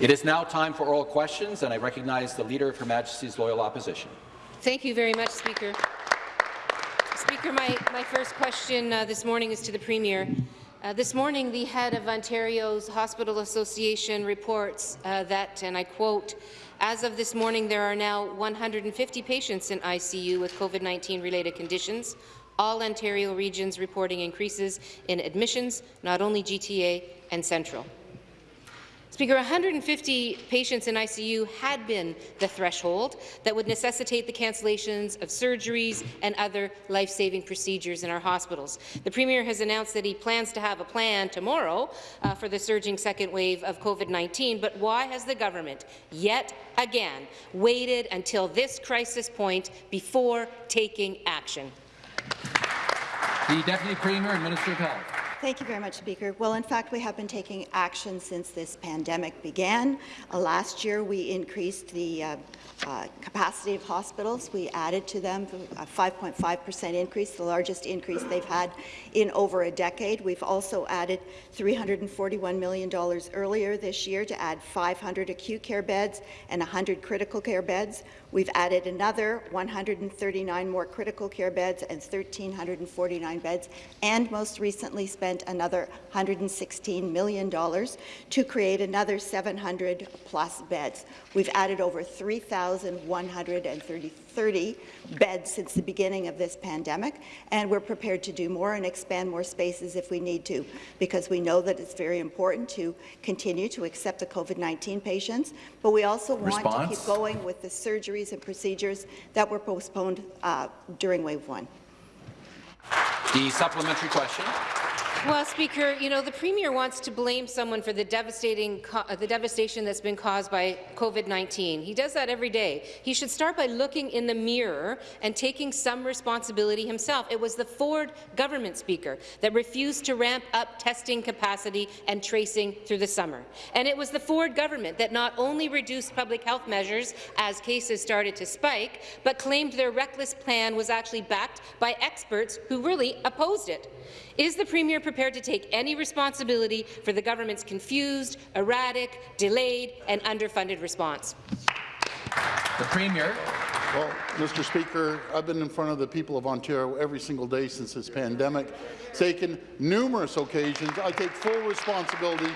It is now time for oral questions, and I recognize the Leader of Her Majesty's Loyal Opposition. Thank you very much, Speaker. Speaker, my, my first question uh, this morning is to the Premier. Uh, this morning, the head of Ontario's Hospital Association reports uh, that, and I quote, as of this morning, there are now 150 patients in ICU with COVID-19 related conditions, all Ontario regions reporting increases in admissions, not only GTA and Central. Speaker, 150 patients in ICU had been the threshold that would necessitate the cancellations of surgeries and other life-saving procedures in our hospitals. The Premier has announced that he plans to have a plan tomorrow uh, for the surging second wave of COVID-19, but why has the government yet again waited until this crisis point before taking action? The Deputy Premier and Minister of Health. Thank you very much, Speaker. Well, in fact, we have been taking action since this pandemic began. Uh, last year, we increased the uh, uh, capacity of hospitals. We added to them a 5.5 percent increase, the largest increase they've had in over a decade. We've also added $341 million earlier this year to add 500 acute care beds and 100 critical care beds. We've added another 139 more critical care beds and 1,349 beds, and most recently spent another $116 million to create another 700 plus beds. We've added over 3,130 beds since the beginning of this pandemic, and we're prepared to do more and expand more spaces if we need to, because we know that it's very important to continue to accept the COVID-19 patients, but we also want Response? to keep going with the surgeries and procedures that were postponed uh, during wave one. The supplementary question. Well, Speaker, you know, the Premier wants to blame someone for the devastating uh, the devastation that's been caused by COVID-19. He does that every day. He should start by looking in the mirror and taking some responsibility himself. It was the Ford government, Speaker, that refused to ramp up testing capacity and tracing through the summer. And it was the Ford government that not only reduced public health measures as cases started to spike, but claimed their reckless plan was actually backed by experts who really opposed it. Is the Premier prepared to take any responsibility for the government's confused, erratic, delayed and underfunded response? The Premier. Well, Mr. Speaker, I've been in front of the people of Ontario every single day since this pandemic, taken numerous occasions. I take full responsibility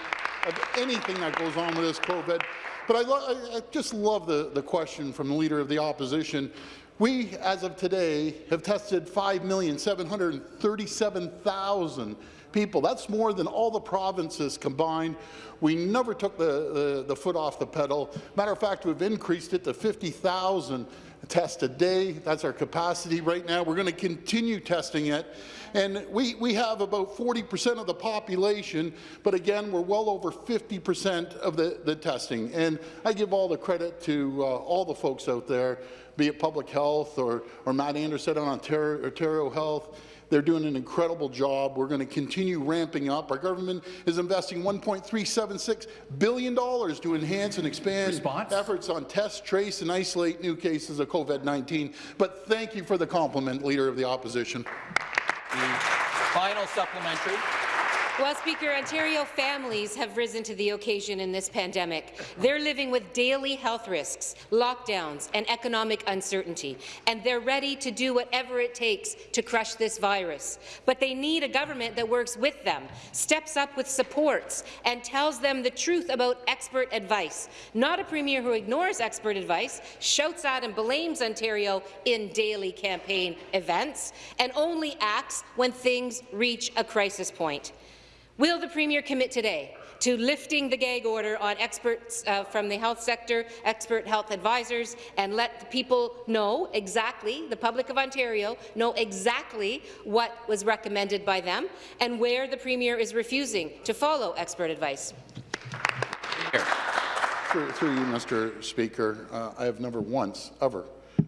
of anything that goes on with this COVID. But I, I, just love the, the question from the Leader of the Opposition we, as of today, have tested 5,737,000 people. That's more than all the provinces combined. We never took the, the, the, foot off the pedal. Matter of fact, we've increased it to 50,000 tests a day. That's our capacity right now. We're going to continue testing it. And we, we have about 40% of the population, but again, we're well over 50% of the, the testing. And I give all the credit to uh, all the folks out there be it public health or, or Matt Anderson on Ontario, Ontario Health. They're doing an incredible job. We're going to continue ramping up. Our government is investing $1.376 billion to enhance and expand Response? efforts on test, trace, and isolate new cases of COVID-19. But thank you for the compliment, Leader of the Opposition. The final supplementary. Well, Speaker, Ontario families have risen to the occasion in this pandemic. They're living with daily health risks, lockdowns, and economic uncertainty, and they're ready to do whatever it takes to crush this virus. But they need a government that works with them, steps up with supports, and tells them the truth about expert advice, not a premier who ignores expert advice, shouts at and blames Ontario in daily campaign events, and only acts when things reach a crisis point. Will the Premier commit today to lifting the gag order on experts uh, from the health sector, expert health advisors, and let the people know exactly, the public of Ontario, know exactly what was recommended by them and where the Premier is refusing to follow expert advice? Through, through you, Mr. Speaker, uh, I have never once, ever,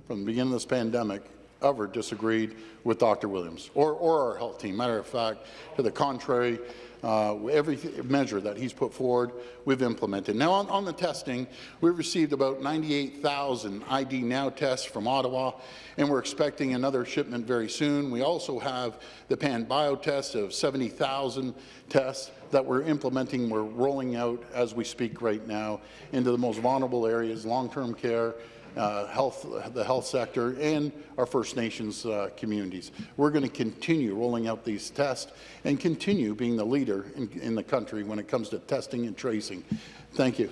from the beginning of this pandemic, ever disagreed with Dr. Williams or, or our health team. Matter of fact, to the contrary, uh, every measure that he's put forward, we've implemented. Now, on, on the testing, we've received about 98,000 ID Now tests from Ottawa, and we're expecting another shipment very soon. We also have the Pan Bio test of 70,000 tests that we're implementing, we're rolling out as we speak right now into the most vulnerable areas, long-term care, uh, health, the health sector, and our First Nations uh, communities. We're going to continue rolling out these tests and continue being the leader in, in the country when it comes to testing and tracing. Thank you.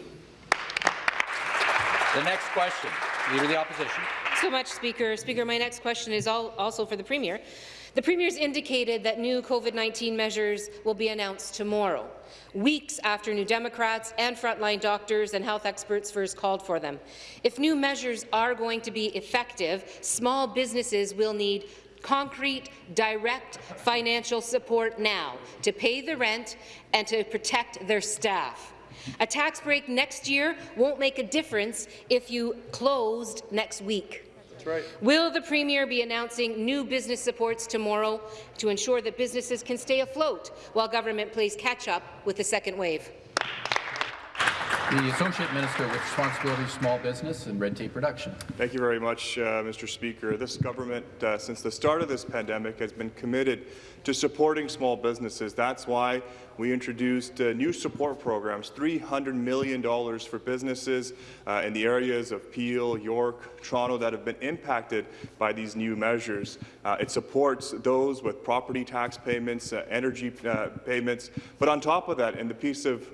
The next question, Leader of the Opposition. so much, Speaker. Speaker, my next question is all, also for the Premier. The Premier's indicated that new COVID-19 measures will be announced tomorrow, weeks after New Democrats and frontline doctors and health experts first called for them. If new measures are going to be effective, small businesses will need concrete, direct financial support now to pay the rent and to protect their staff. A tax break next year won't make a difference if you closed next week. Right. Will the Premier be announcing new business supports tomorrow to ensure that businesses can stay afloat while government plays catch-up with the second wave? The Associate Minister with Responsibility for Small Business and Red Tape Reduction. Thank you very much, uh, Mr. Speaker. This government, uh, since the start of this pandemic, has been committed to supporting small businesses. That's why we introduced uh, new support programs, $300 million for businesses uh, in the areas of Peel, York, Toronto that have been impacted by these new measures. Uh, it supports those with property tax payments, uh, energy payments, but on top of that, in the piece of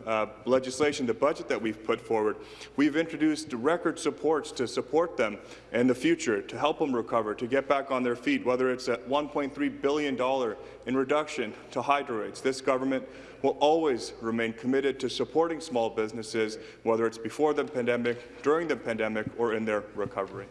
legislation, the budget that we've put forward, we've introduced record supports to support them in the future, to help them recover, to get back on their feet, whether it's a $1.3 billion in reduction to hydro rates. This government will always remain committed to supporting small businesses, whether it's before the pandemic, during the pandemic, or in their recovery.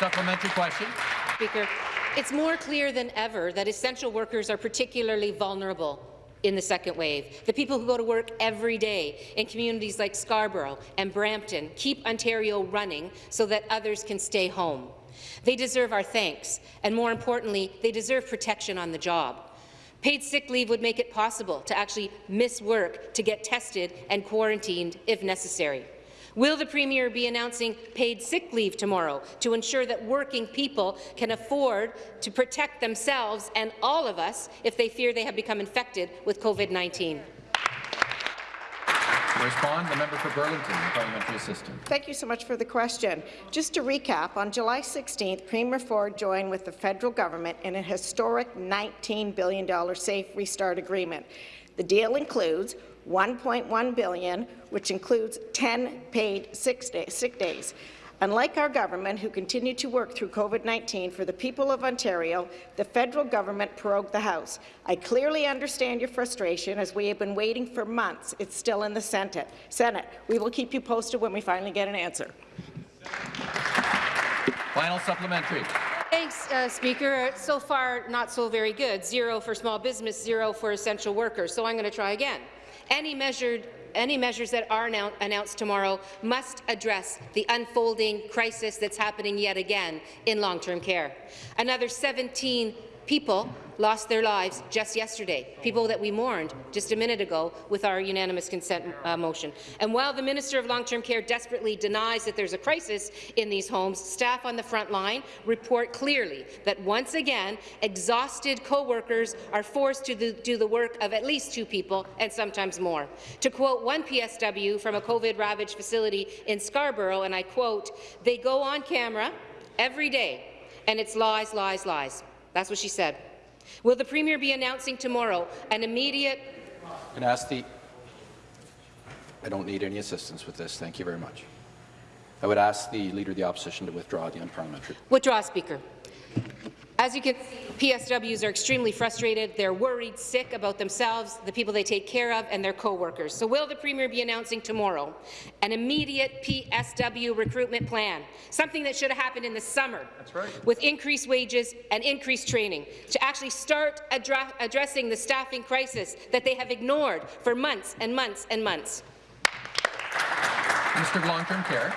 Supplementary question. Speaker, it's more clear than ever that essential workers are particularly vulnerable in the second wave. The people who go to work every day in communities like Scarborough and Brampton keep Ontario running so that others can stay home. They deserve our thanks, and more importantly, they deserve protection on the job. Paid sick leave would make it possible to actually miss work to get tested and quarantined if necessary. Will the Premier be announcing paid sick leave tomorrow to ensure that working people can afford to protect themselves and all of us if they fear they have become infected with COVID-19? To respond, the member for Burlington, the parliamentary assistant. Thank you so much for the question. Just to recap, on July 16th, Premier Ford joined with the federal government in a historic $19 billion Safe Restart Agreement. The deal includes 1.1 billion, which includes 10 paid sick, day, sick days. Unlike our government, who continued to work through COVID-19 for the people of Ontario, the federal government prorogued the House. I clearly understand your frustration, as we have been waiting for months. It's still in the Senate. Senate. We will keep you posted when we finally get an answer. Final supplementary. Thanks, uh, Speaker. So far, not so very good. Zero for small business, zero for essential workers. So I'm going to try again. Any measured any measures that are announced tomorrow must address the unfolding crisis that's happening yet again in long-term care. Another 17 people lost their lives just yesterday, people that we mourned just a minute ago with our unanimous consent uh, motion. And while the Minister of Long-Term Care desperately denies that there's a crisis in these homes, staff on the front line report clearly that once again, exhausted co-workers are forced to do the work of at least two people and sometimes more. To quote one PSW from a COVID-ravaged facility in Scarborough, and I quote, they go on camera every day, and it's lies, lies, lies. That's what she said. Will the Premier be announcing tomorrow an immediate... I'm going to ask the... I don't need any assistance with this. Thank you very much. I would ask the Leader of the Opposition to withdraw the unparliamentary. Withdraw, Speaker. As you can see, PSWs are extremely frustrated. They're worried, sick about themselves, the people they take care of, and their co-workers. So will the Premier be announcing tomorrow an immediate PSW recruitment plan, something that should have happened in the summer, right. with increased wages and increased training, to actually start addressing the staffing crisis that they have ignored for months and months and months? Mr. Long-Term Care.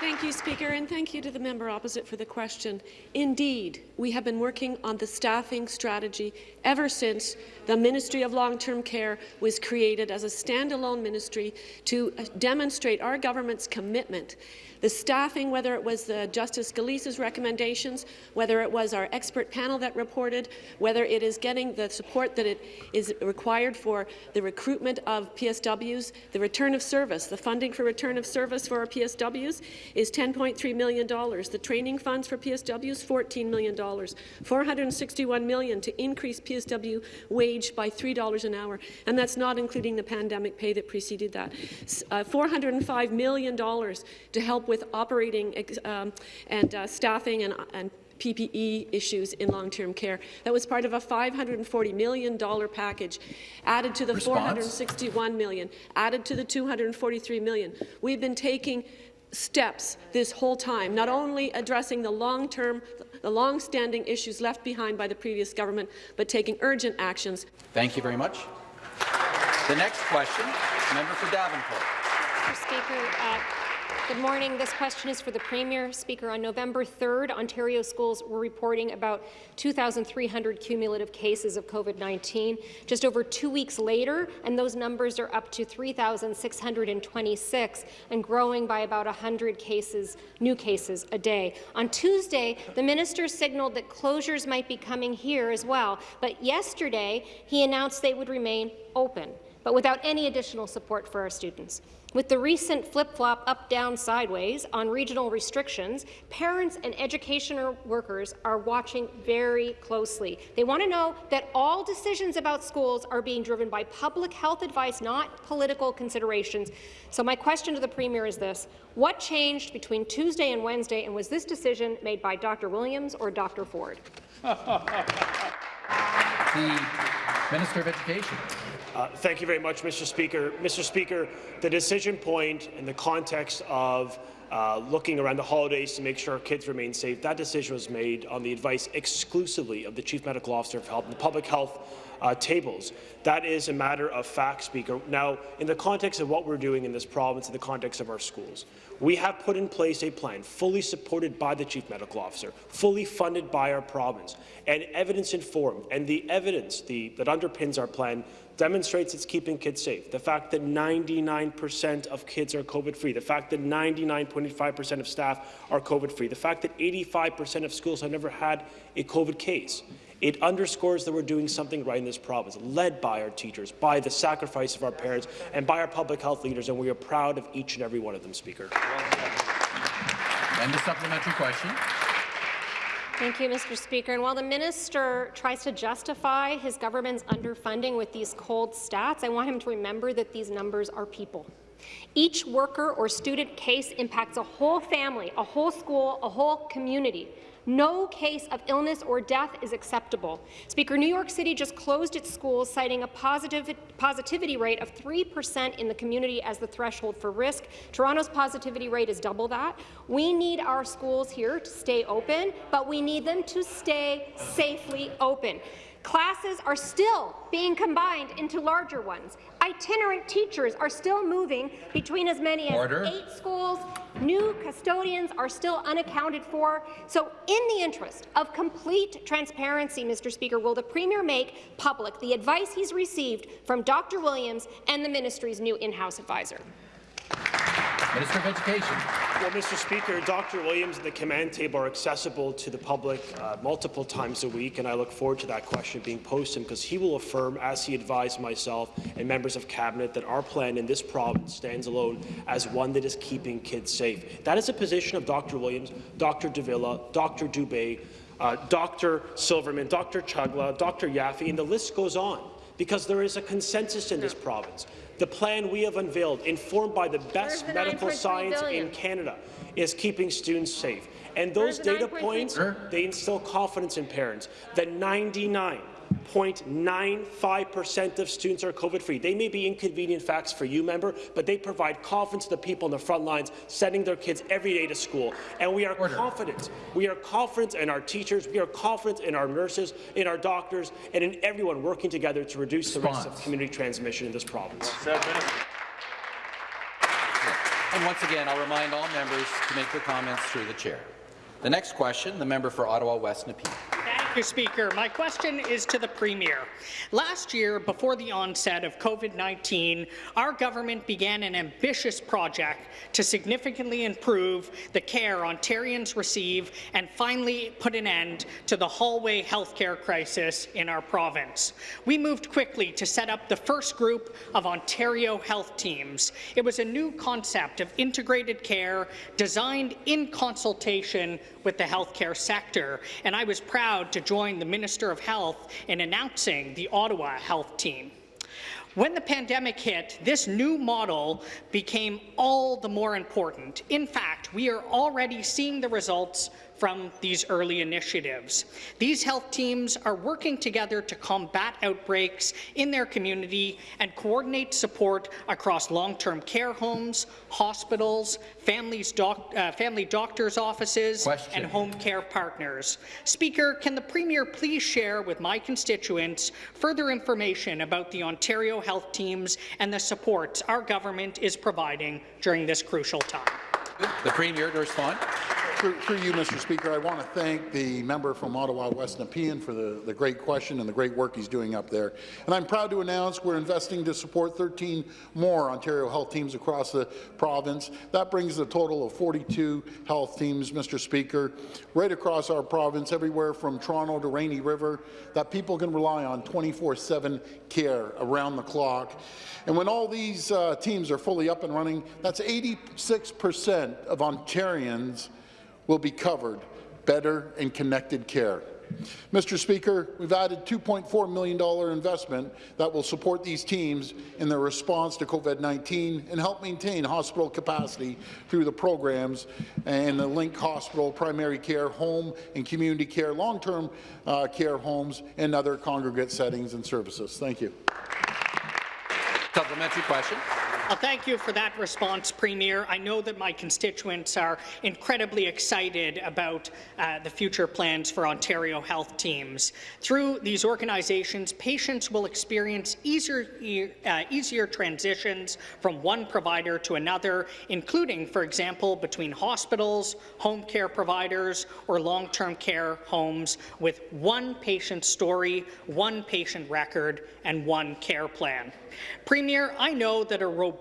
Thank you, Speaker, and thank you to the member opposite for the question. Indeed, we have been working on the staffing strategy ever since the Ministry of Long-Term Care was created as a standalone ministry to uh, demonstrate our government's commitment the staffing, whether it was the Justice Gillese's recommendations, whether it was our expert panel that reported, whether it is getting the support that it is required for the recruitment of PSWs, the return of service, the funding for return of service for our PSWs is $10.3 million. The training funds for PSWs, $14 million. 461 million to increase PSW wage by $3 an hour, and that's not including the pandemic pay that preceded that. Uh, $405 million to help with operating um, and uh, staffing and, and PPE issues in long-term care. That was part of a $540 million package, added to the Response? 461 million, added to the 243 million. We've been taking steps this whole time, not only addressing the long-term, the long-standing issues left behind by the previous government, but taking urgent actions. Thank you very much. The next question, member for Davenport. Mr. Speaker, uh, Good morning. This question is for the Premier. Speaker, on November 3rd, Ontario schools were reporting about 2,300 cumulative cases of COVID-19. Just over two weeks later, and those numbers are up to 3,626 and growing by about 100 cases, new cases a day. On Tuesday, the minister signaled that closures might be coming here as well, but yesterday he announced they would remain open, but without any additional support for our students. With the recent flip-flop up-down sideways on regional restrictions, parents and educational workers are watching very closely. They want to know that all decisions about schools are being driven by public health advice, not political considerations. So my question to the Premier is this. What changed between Tuesday and Wednesday, and was this decision made by Dr. Williams or Dr. Ford? the Minister of Education. Uh, thank you very much, Mr. Speaker. Mr. Speaker, the decision point in the context of uh, looking around the holidays to make sure our kids remain safe, that decision was made on the advice exclusively of the Chief Medical Officer of Health and the public health uh, tables. That is a matter of fact, Speaker. Now, in the context of what we're doing in this province, in the context of our schools, we have put in place a plan fully supported by the Chief Medical Officer, fully funded by our province, and evidence-informed. And the evidence the, that underpins our plan demonstrates it's keeping kids safe. The fact that 99% of kids are COVID-free, the fact that 99.5% of staff are COVID-free, the fact that 85% of schools have never had a COVID case. It underscores that we're doing something right in this province, led by our teachers, by the sacrifice of our parents, and by our public health leaders, and we are proud of each and every one of them, Speaker. And the supplementary question. Thank you, Mr. Speaker. And while the minister tries to justify his government's underfunding with these cold stats, I want him to remember that these numbers are people. Each worker or student case impacts a whole family, a whole school, a whole community. No case of illness or death is acceptable. Speaker, New York City just closed its schools, citing a positive, positivity rate of 3% in the community as the threshold for risk. Toronto's positivity rate is double that. We need our schools here to stay open, but we need them to stay safely open. Classes are still being combined into larger ones. Itinerant teachers are still moving between as many as Order. eight schools. New custodians are still unaccounted for. So in the interest of complete transparency, Mr. Speaker, will the Premier make public the advice he's received from Dr. Williams and the ministry's new in-house advisor? Minister of Education. Well, Mr. Speaker, Dr. Williams and the command table are accessible to the public uh, multiple times a week, and I look forward to that question being posed to him because he will affirm, as he advised myself and members of cabinet, that our plan in this province stands alone as one that is keeping kids safe. That is a position of Dr. Williams, Dr. Davila, Dr. Dubé, uh, Dr. Silverman, Dr. Chagla, Dr. Yaffe, and the list goes on because there is a consensus in this province the plan we have unveiled, informed by the best the medical science billion? in Canada, is keeping students safe. And those data points, they instill confidence in parents that 99 0.95% of students are COVID-free. They may be inconvenient facts for you, member, but they provide confidence to the people on the front lines sending their kids every day to school. And we are Order. confident. We are confident in our teachers. We are confident in our nurses, in our doctors, and in everyone working together to reduce Response. the risk of community transmission in this province. And once again, I'll remind all members to make their comments through the chair. The next question, the member for Ottawa West Nepean. Speaker. My question is to the Premier. Last year, before the onset of COVID-19, our government began an ambitious project to significantly improve the care Ontarians receive and finally put an end to the hallway healthcare crisis in our province. We moved quickly to set up the first group of Ontario health teams. It was a new concept of integrated care designed in consultation with the healthcare sector, and I was proud to join the Minister of Health in announcing the Ottawa Health Team. When the pandemic hit, this new model became all the more important. In fact, we are already seeing the results from these early initiatives. These health teams are working together to combat outbreaks in their community and coordinate support across long-term care homes, hospitals, families doc uh, family doctors' offices, Question. and home care partners. Speaker, can the Premier please share with my constituents further information about the Ontario health teams and the supports our government is providing during this crucial time? The Premier to respond. Through, through you, Mr. Speaker, I want to thank the member from Ottawa West Nepean for the, the great question and the great work he's doing up there. And I'm proud to announce we're investing to support 13 more Ontario health teams across the province. That brings the total of 42 health teams, Mr. Speaker, right across our province, everywhere from Toronto to Rainy River, that people can rely on 24-7 care around the clock. And when all these uh, teams are fully up and running, that's 86% of Ontarians will be covered better and connected care. Mr. Speaker, we've added $2.4 million investment that will support these teams in their response to COVID-19 and help maintain hospital capacity through the programs and the Link Hospital, primary care, home and community care, long-term uh, care homes, and other congregate settings and services. Thank you. Supplementary question. Well, thank you for that response, Premier. I know that my constituents are incredibly excited about uh, the future plans for Ontario health teams. Through these organizations, patients will experience easier, uh, easier transitions from one provider to another, including, for example, between hospitals, home care providers, or long-term care homes with one patient story, one patient record, and one care plan. Premier, I know that a robust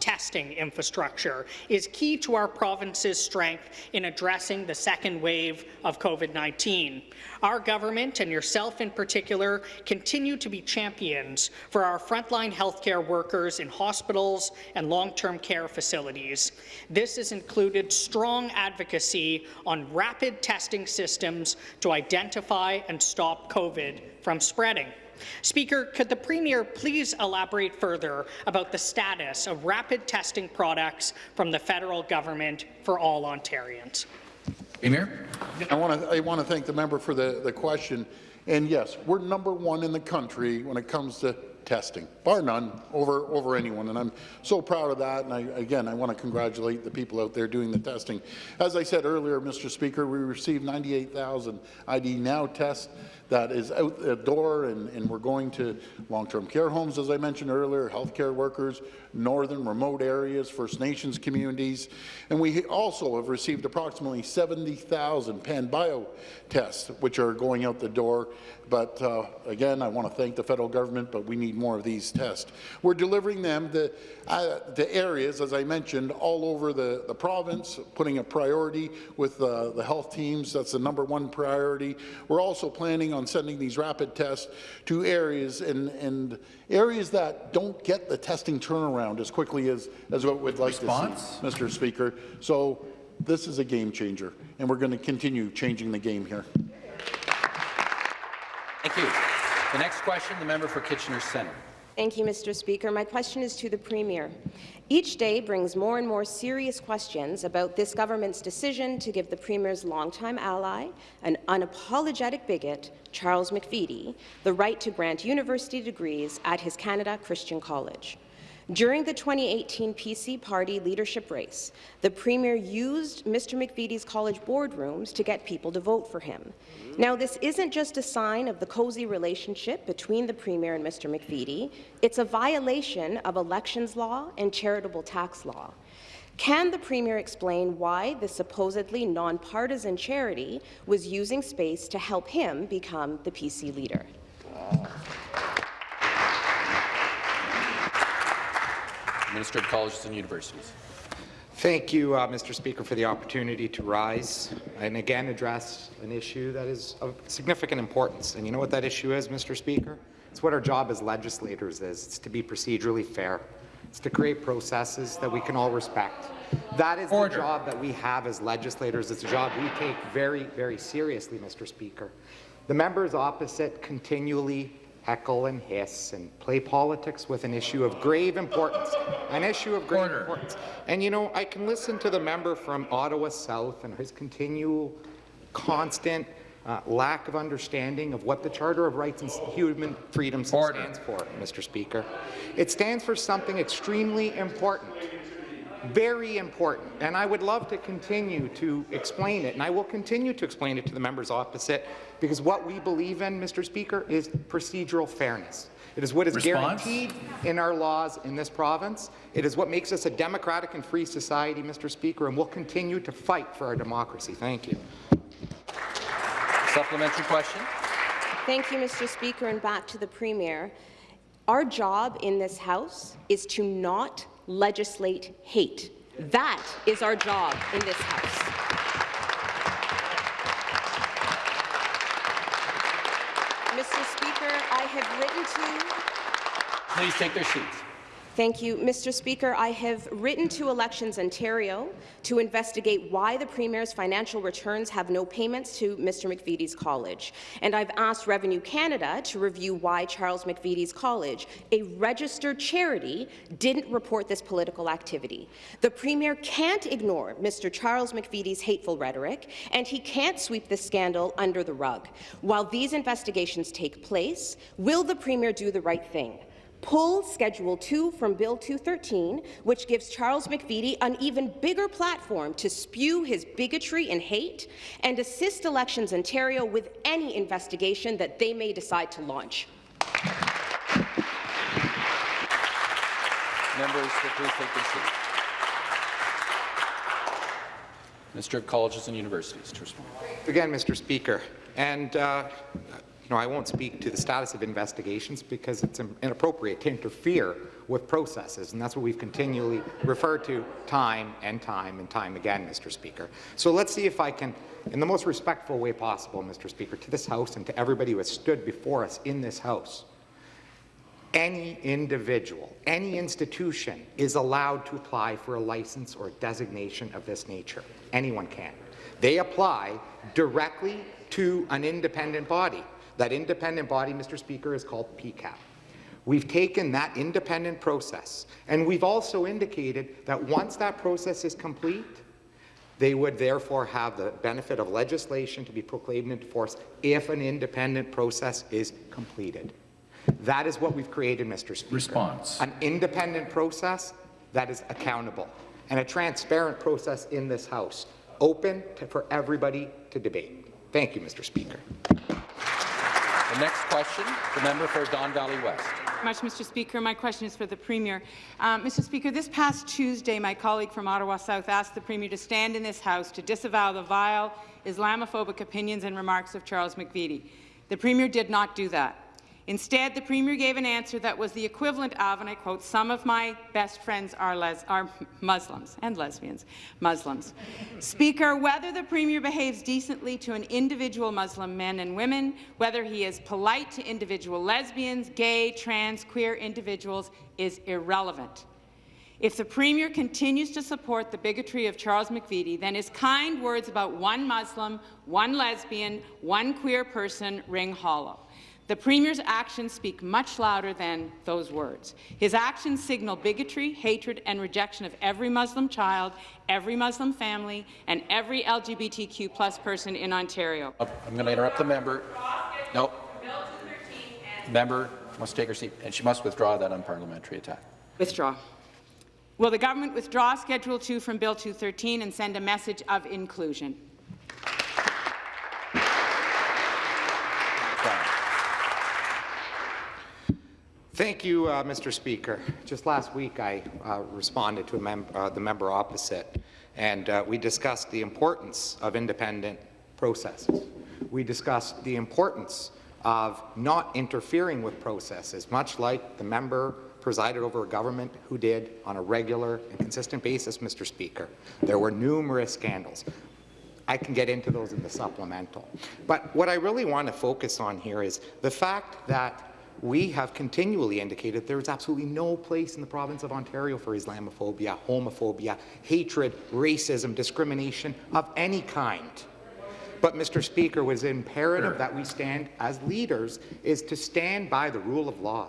testing infrastructure is key to our province's strength in addressing the second wave of COVID-19. Our government, and yourself in particular, continue to be champions for our frontline healthcare workers in hospitals and long-term care facilities. This has included strong advocacy on rapid testing systems to identify and stop COVID from spreading. Speaker, could the Premier please elaborate further about the status of rapid testing products from the federal government for all Ontarians? Premier? I want to I want to thank the member for the, the question. And yes, we're number one in the country when it comes to testing, bar none, over, over anyone. And I'm so proud of that. And I, again, I want to congratulate the people out there doing the testing. As I said earlier, Mr. Speaker, we received 98,000 ID Now tests that is out the door, and, and we're going to long-term care homes, as I mentioned earlier, healthcare workers, northern remote areas, First Nations communities, and we also have received approximately 70,000 PanBio tests, which are going out the door. But uh, again, I want to thank the federal government, but we need more of these tests. We're delivering them to, uh, to areas, as I mentioned, all over the, the province, putting a priority with uh, the health teams. That's the number one priority. We're also planning on sending these rapid tests to areas and, and areas that don't get the testing turnaround as quickly as, as what we'd like Response? to see, Mr. Speaker. So this is a game changer, and we're going to continue changing the game here. Thank you. The next question, the member for Kitchener Centre. Thank you, Mr. Speaker. My question is to the Premier. Each day brings more and more serious questions about this government's decision to give the Premier's longtime ally, an unapologetic bigot, Charles McVety, the right to grant university degrees at his Canada Christian College. During the 2018 PC party leadership race, the Premier used Mr. McVety's college boardrooms to get people to vote for him. Now, this isn't just a sign of the cozy relationship between the Premier and Mr. McVety, it's a violation of elections law and charitable tax law. Can the Premier explain why the supposedly nonpartisan charity was using space to help him become the PC leader? Minister of Colleges and Universities. Thank you, uh, Mr. Speaker, for the opportunity to rise and again address an issue that is of significant importance. And you know what that issue is, Mr. Speaker? It's what our job as legislators is. It's to be procedurally fair. It's to create processes that we can all respect. That is Order. the job that we have as legislators. It's a job we take very, very seriously, Mr. Speaker. The members opposite continually heckle and hiss and play politics with an issue of grave importance, an issue of grave Order. importance. And you know, I can listen to the member from Ottawa South and his continual, constant uh, lack of understanding of what the Charter of Rights and Human Freedoms Order. stands for, Mr. Speaker. It stands for something extremely important very important, and I would love to continue to explain it, and I will continue to explain it to the members opposite, because what we believe in, Mr. Speaker, is procedural fairness. It is what is Response? guaranteed in our laws in this province. It is what makes us a democratic and free society, Mr. Speaker, and we'll continue to fight for our democracy. Thank you. Supplementary question. Thank you, Mr. Speaker, and back to the Premier. Our job in this House is to not legislate hate. That is our job in this House. Mr. Speaker, I have written to Please take their seats. Thank you. Mr. Speaker, I have written to Elections Ontario to investigate why the Premier's financial returns have no payments to Mr. McVety's college. And I've asked Revenue Canada to review why Charles McVety's college, a registered charity, didn't report this political activity. The Premier can't ignore Mr. Charles McVety's hateful rhetoric, and he can't sweep the scandal under the rug. While these investigations take place, will the Premier do the right thing? Pull Schedule 2 from Bill 213, which gives Charles McVety an even bigger platform to spew his bigotry and hate, and assist Elections Ontario with any investigation that they may decide to launch. Members, please take their seats. Minister of Colleges and Universities to respond. Again, Mr. Speaker, and uh, you know, I won't speak to the status of investigations because it's inappropriate to interfere with processes, and that's what we've continually referred to time and time and time again, Mr. Speaker. So let's see if I can, in the most respectful way possible, Mr. Speaker, to this House and to everybody who has stood before us in this House, any individual, any institution is allowed to apply for a license or designation of this nature. Anyone can. They apply directly to an independent body. That independent body, Mr. Speaker, is called PEQAB. We've taken that independent process, and we've also indicated that once that process is complete, they would therefore have the benefit of legislation to be proclaimed into force if an independent process is completed. That is what we've created, Mr. Speaker. Response. An independent process that is accountable and a transparent process in this House, open to, for everybody to debate. Thank you, Mr. Speaker. The next question, the member for Don Valley West. much, Mr. Speaker. My question is for the Premier. Um, Mr. Speaker, this past Tuesday, my colleague from Ottawa South asked the Premier to stand in this House to disavow the vile Islamophobic opinions and remarks of Charles McVety. The Premier did not do that. Instead, the Premier gave an answer that was the equivalent of, and I quote, some of my best friends are, are Muslims and lesbians, Muslims. Speaker, whether the Premier behaves decently to an individual Muslim men and women, whether he is polite to individual lesbians, gay, trans, queer individuals is irrelevant. If the Premier continues to support the bigotry of Charles McVety, then his kind words about one Muslim, one lesbian, one queer person ring hollow. The Premier's actions speak much louder than those words. His actions signal bigotry, hatred and rejection of every Muslim child, every Muslim family, and every LGBTQ plus person in Ontario. Oh, I'm going to interrupt the member. No. Member must take her seat, and she must withdraw that unparliamentary attack. Withdraw. Will the government withdraw Schedule 2 from Bill 213 and send a message of inclusion? Thank you, uh, Mr. Speaker. Just last week, I uh, responded to mem uh, the member opposite, and uh, we discussed the importance of independent processes. We discussed the importance of not interfering with processes, much like the member presided over a government who did on a regular and consistent basis, Mr. Speaker. There were numerous scandals. I can get into those in the supplemental. But what I really want to focus on here is the fact that we have continually indicated there is absolutely no place in the province of Ontario for Islamophobia, homophobia, hatred, racism, discrimination of any kind. But, Mr. Speaker, what is imperative that we stand as leaders is to stand by the rule of law,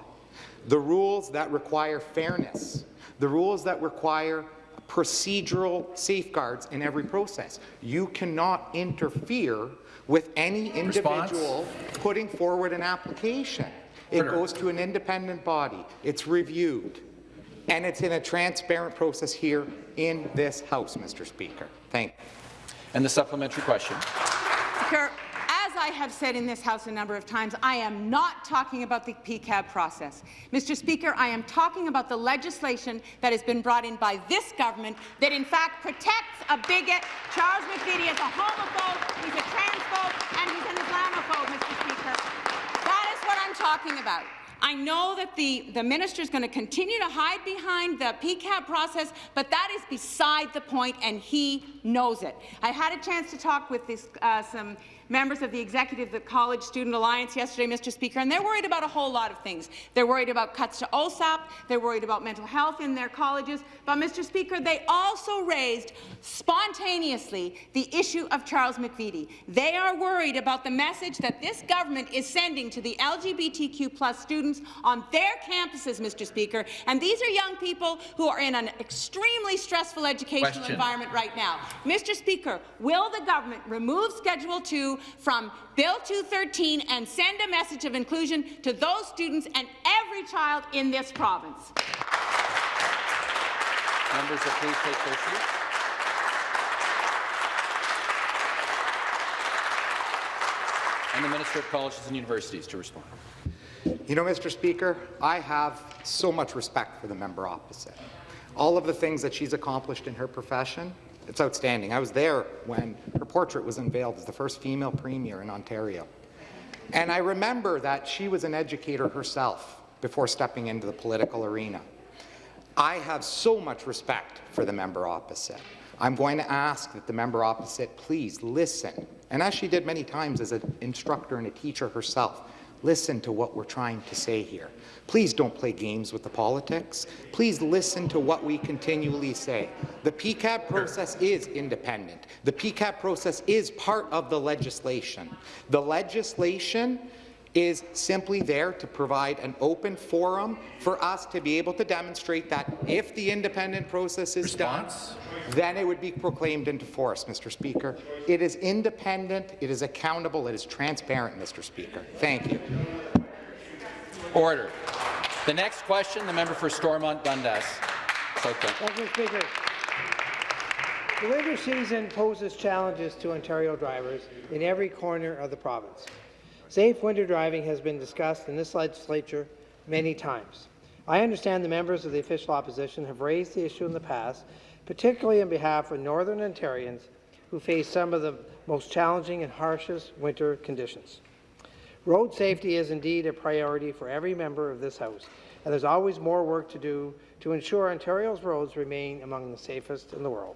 the rules that require fairness, the rules that require procedural safeguards in every process. You cannot interfere with any individual Response? putting forward an application. It goes to an independent body. It's reviewed. And it's in a transparent process here in this House, Mr. Speaker. Thank you. And the supplementary question. Speaker, as I have said in this House a number of times, I am not talking about the PEQAB process. Mr. Speaker, I am talking about the legislation that has been brought in by this government that in fact protects a bigot. Charles McVety is a homophobe, he's a transphobe, and he's an Islamophobe, Mr. Speaker. That is what I'm talking about. I know that the, the minister is going to continue to hide behind the PEQAB process, but that is beside the point, and he knows it. I had a chance to talk with this, uh, some members of the executive of the College Student Alliance yesterday, Mr. Speaker, and they're worried about a whole lot of things. They're worried about cuts to OSAP, they're worried about mental health in their colleges, but, Mr. Speaker, they also raised spontaneously the issue of Charles McVety. They are worried about the message that this government is sending to the LGBTQ plus students on their campuses, Mr. Speaker, and these are young people who are in an extremely stressful educational Question. environment right now. Mr. Speaker, will the government remove Schedule 2 from Bill 213 and send a message of inclusion to those students and every child in this province. Members will please take their seats. And the Minister of Colleges and Universities to respond. You know, Mr. Speaker, I have so much respect for the member opposite. All of the things that she's accomplished in her profession, it's outstanding. I was there when her portrait was unveiled as the first female premier in Ontario. And I remember that she was an educator herself before stepping into the political arena. I have so much respect for the member opposite. I'm going to ask that the member opposite please listen, and as she did many times as an instructor and a teacher herself, listen to what we're trying to say here. Please don't play games with the politics. Please listen to what we continually say. The PEQAB process is independent. The PEQAB process is part of the legislation. The legislation is simply there to provide an open forum for us to be able to demonstrate that if the independent process is Response? done, then it would be proclaimed into force, Mr. Speaker. It is independent, it is accountable, it is transparent, Mr. Speaker. Thank you. Order. The next question, the member for Stormont Dundas. Thank you, Speaker. The winter season poses challenges to Ontario drivers in every corner of the province. Safe winter driving has been discussed in this legislature many times. I understand the members of the official opposition have raised the issue in the past, particularly on behalf of Northern Ontarians who face some of the most challenging and harshest winter conditions. Road safety is indeed a priority for every member of this House, and there's always more work to do to ensure Ontario's roads remain among the safest in the world.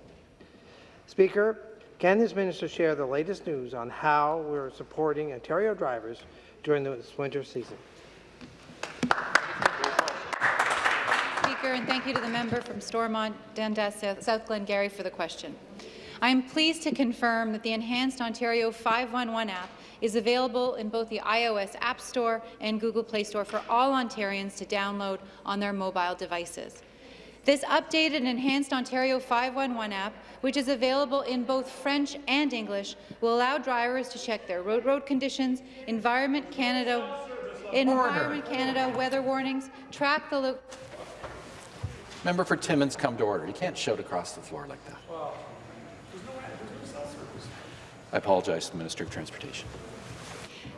Speaker, can this minister share the latest news on how we're supporting Ontario drivers during this winter season? Speaker, and thank you to the member from Stormont, Dundas, South, Glengarry for the question. I am pleased to confirm that the enhanced Ontario 511 app is available in both the iOS App Store and Google Play Store for all Ontarians to download on their mobile devices. This updated and enhanced Ontario 511 app, which is available in both French and English, will allow drivers to check their road, road conditions, Environment Canada, Environment Canada weather warnings, track the loop Member for Timmins, come to order. You can't shout across the floor like that. I apologize to the Minister of Transportation.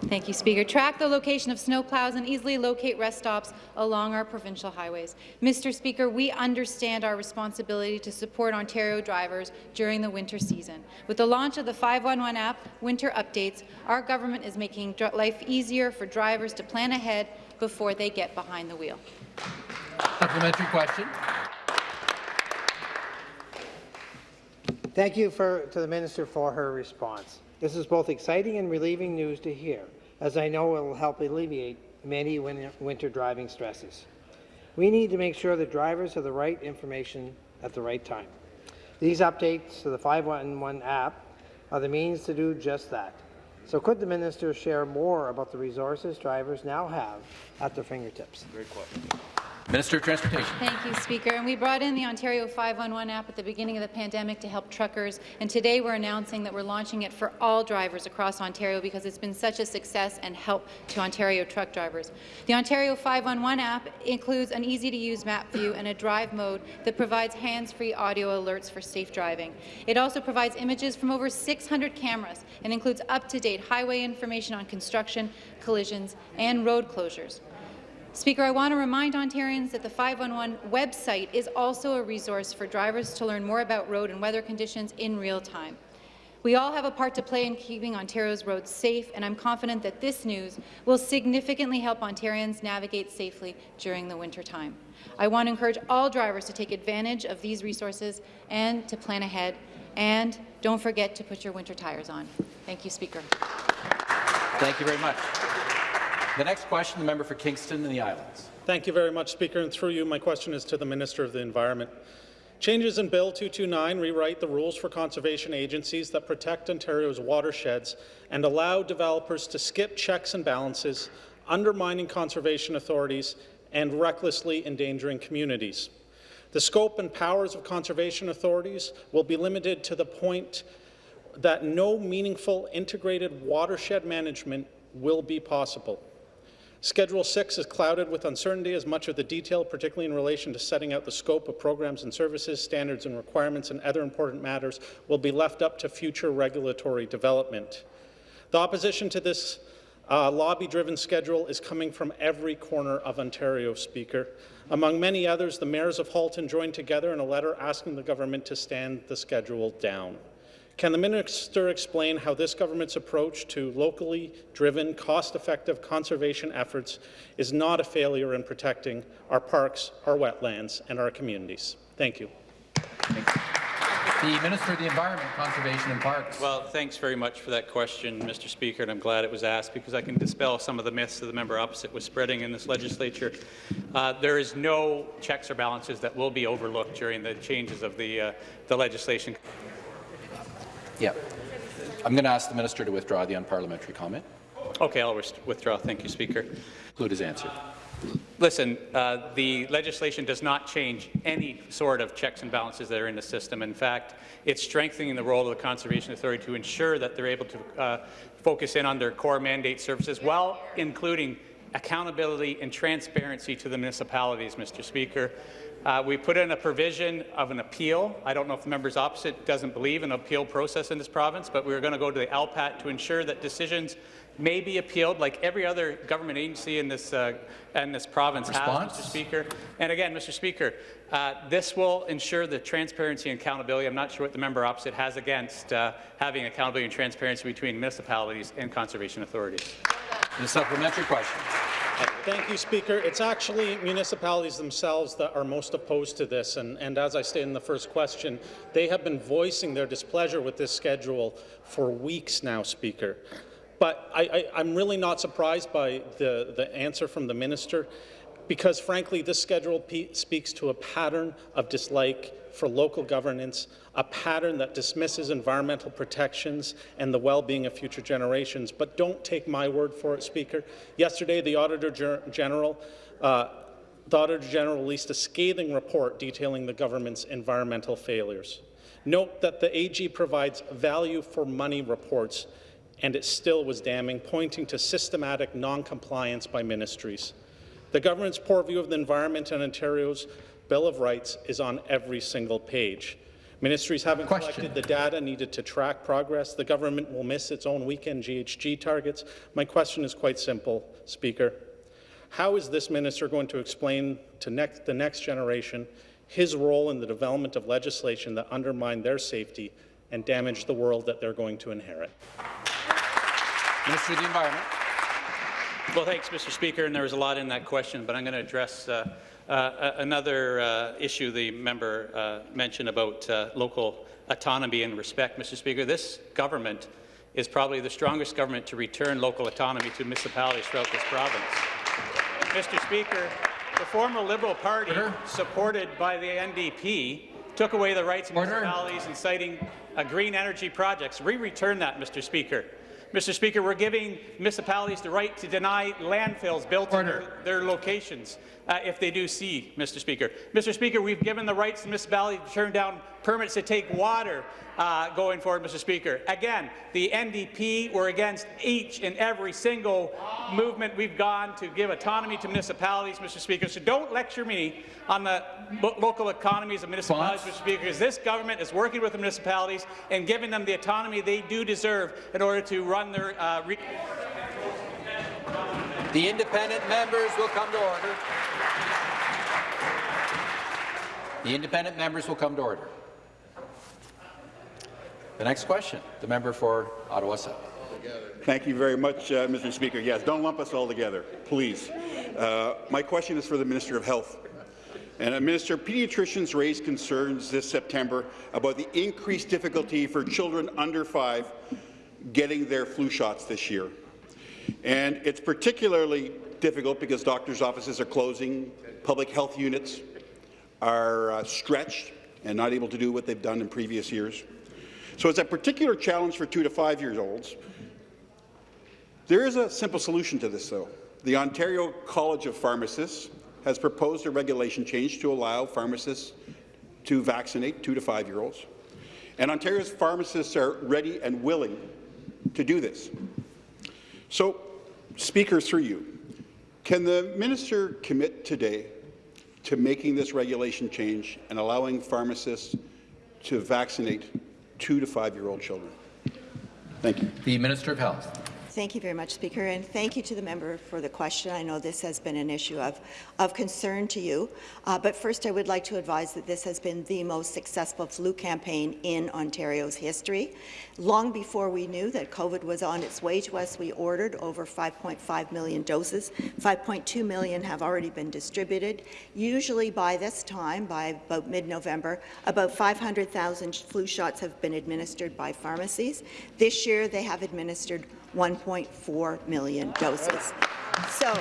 Thank you, Speaker. Track the location of snowplows and easily locate rest stops along our provincial highways. Mr. Speaker, we understand our responsibility to support Ontario drivers during the winter season. With the launch of the 511 app, Winter Updates, our government is making life easier for drivers to plan ahead before they get behind the wheel. Supplementary question. Thank you for, to the minister for her response. This is both exciting and relieving news to hear, as I know it will help alleviate many winter driving stresses. We need to make sure that drivers have the right information at the right time. These updates to the 511 app are the means to do just that. So could the minister share more about the resources drivers now have at their fingertips? Great question. Minister of Transportation. Thank you, Speaker. And we brought in the Ontario 511 app at the beginning of the pandemic to help truckers, and today we're announcing that we're launching it for all drivers across Ontario because it's been such a success and help to Ontario truck drivers. The Ontario 511 app includes an easy-to-use map view and a drive mode that provides hands-free audio alerts for safe driving. It also provides images from over 600 cameras and includes up-to-date highway information on construction, collisions, and road closures. Speaker, I want to remind Ontarians that the 511 website is also a resource for drivers to learn more about road and weather conditions in real time. We all have a part to play in keeping Ontario's roads safe, and I'm confident that this news will significantly help Ontarians navigate safely during the winter time. I want to encourage all drivers to take advantage of these resources and to plan ahead. And don't forget to put your winter tires on. Thank you, Speaker. Thank you very much. The next question, the member for Kingston and the Islands. Thank you very much, Speaker. And through you, my question is to the Minister of the Environment. Changes in Bill 229 rewrite the rules for conservation agencies that protect Ontario's watersheds and allow developers to skip checks and balances, undermining conservation authorities and recklessly endangering communities. The scope and powers of conservation authorities will be limited to the point that no meaningful integrated watershed management will be possible. Schedule 6 is clouded with uncertainty as much of the detail, particularly in relation to setting out the scope of programs and services, standards and requirements, and other important matters, will be left up to future regulatory development. The opposition to this uh, lobby-driven schedule is coming from every corner of Ontario, Speaker. Among many others, the mayors of Halton joined together in a letter asking the government to stand the schedule down. Can the minister explain how this government's approach to locally driven, cost-effective conservation efforts is not a failure in protecting our parks, our wetlands, and our communities? Thank you. Thank you. The Minister of the Environment, Conservation and Parks. Well, thanks very much for that question, Mr. Speaker, and I'm glad it was asked because I can dispel some of the myths that the member opposite was spreading in this legislature. Uh, there is no checks or balances that will be overlooked during the changes of the, uh, the legislation. Yeah. I'm going to ask the minister to withdraw the unparliamentary comment. Okay, I'll withdraw. Thank you, Speaker. Include his answer. Listen, uh, the legislation does not change any sort of checks and balances that are in the system. In fact, it's strengthening the role of the Conservation Authority to ensure that they're able to uh, focus in on their core mandate services while including accountability and transparency to the municipalities, Mr. Speaker. Uh, we put in a provision of an appeal. I don't know if the members opposite doesn't believe in an appeal process in this province, but we're going to go to the LPAT to ensure that decisions may be appealed like every other government agency in this, uh, in this province Response? has, Mr. Speaker. And again, Mr. Speaker, uh, this will ensure the transparency and accountability. I'm not sure what the member opposite has against uh, having accountability and transparency between municipalities and conservation authorities. The supplementary question. Thank you, Speaker. It's actually municipalities themselves that are most opposed to this, and, and as I stated in the first question, they have been voicing their displeasure with this schedule for weeks now, Speaker. But I, am really not surprised by the, the answer from the minister, because frankly, this schedule speaks to a pattern of dislike for local governance, a pattern that dismisses environmental protections and the well-being of future generations. But don't take my word for it, Speaker. Yesterday, the Auditor General uh, the Auditor General released a scathing report detailing the government's environmental failures. Note that the AG provides value for money reports, and it still was damning, pointing to systematic non-compliance by ministries. The government's poor view of the environment and Ontario's Bill of Rights is on every single page. Ministries haven't Question. collected the data needed to track progress. The government will miss its own weekend GHG targets. My question is quite simple, Speaker. How is this minister going to explain to next, the next generation his role in the development of legislation that undermine their safety and damage the world that they're going to inherit? Minister of the Environment. Well, thanks, Mr. Speaker, and there was a lot in that question, but I'm going to address uh, uh, another uh, issue the member uh, mentioned about uh, local autonomy and respect, Mr. Speaker. This government is probably the strongest government to return local autonomy to municipalities throughout this province. Mr. Speaker, the former Liberal Party, Order. supported by the NDP, took away the rights of municipalities in siting uh, green energy projects. We return that, Mr. Speaker. Mr. Speaker, we're giving municipalities the right to deny landfills built in their, their locations uh, if they do see, Mr. Speaker. Mr. Speaker, we've given the rights to municipalities to turn down permits to take water uh, going forward, Mr. Speaker. Again, the NDP were against each and every single movement we've gone to give autonomy to municipalities, Mr. Speaker. So don't lecture me on the local economies of municipalities, Mr. Speaker, because this government is working with the municipalities and giving them the autonomy they do deserve in order to run their uh, the independent members will come to order. The independent members will come to order. The next question, the member for Ottawa South. Thank you very much, uh, Mr. Speaker. Yes, don't lump us all together, please. Uh, my question is for the Minister of Health. And uh, Minister, pediatricians raised concerns this September about the increased difficulty for children under five getting their flu shots this year. And it's particularly difficult because doctors' offices are closing, public health units are uh, stretched and not able to do what they've done in previous years. So it's a particular challenge for two to five-year-olds. There is a simple solution to this, though. The Ontario College of Pharmacists has proposed a regulation change to allow pharmacists to vaccinate two to five-year-olds. And Ontario's pharmacists are ready and willing to do this. So, Speaker, through you, can the minister commit today to making this regulation change and allowing pharmacists to vaccinate two to five-year-old children? Thank you. The Minister of Health. Thank you very much, Speaker, and thank you to the member for the question. I know this has been an issue of, of concern to you, uh, but first I would like to advise that this has been the most successful flu campaign in Ontario's history. Long before we knew that COVID was on its way to us, we ordered over 5.5 million doses. 5.2 million have already been distributed. Usually by this time, by about mid-November, about 500,000 flu shots have been administered by pharmacies. This year, they have administered 1.4 million doses. So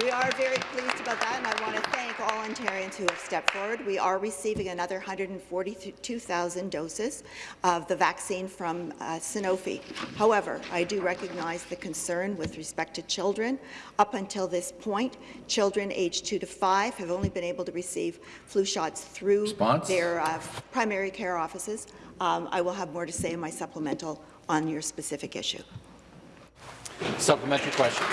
we are very pleased about that, and I want to thank all Ontarians who have stepped forward. We are receiving another 142,000 doses of the vaccine from uh, Sanofi. However, I do recognize the concern with respect to children. Up until this point, children aged 2 to 5 have only been able to receive flu shots through Response? their uh, primary care offices. Um, I will have more to say in my supplemental on your specific issue. Supplementary question.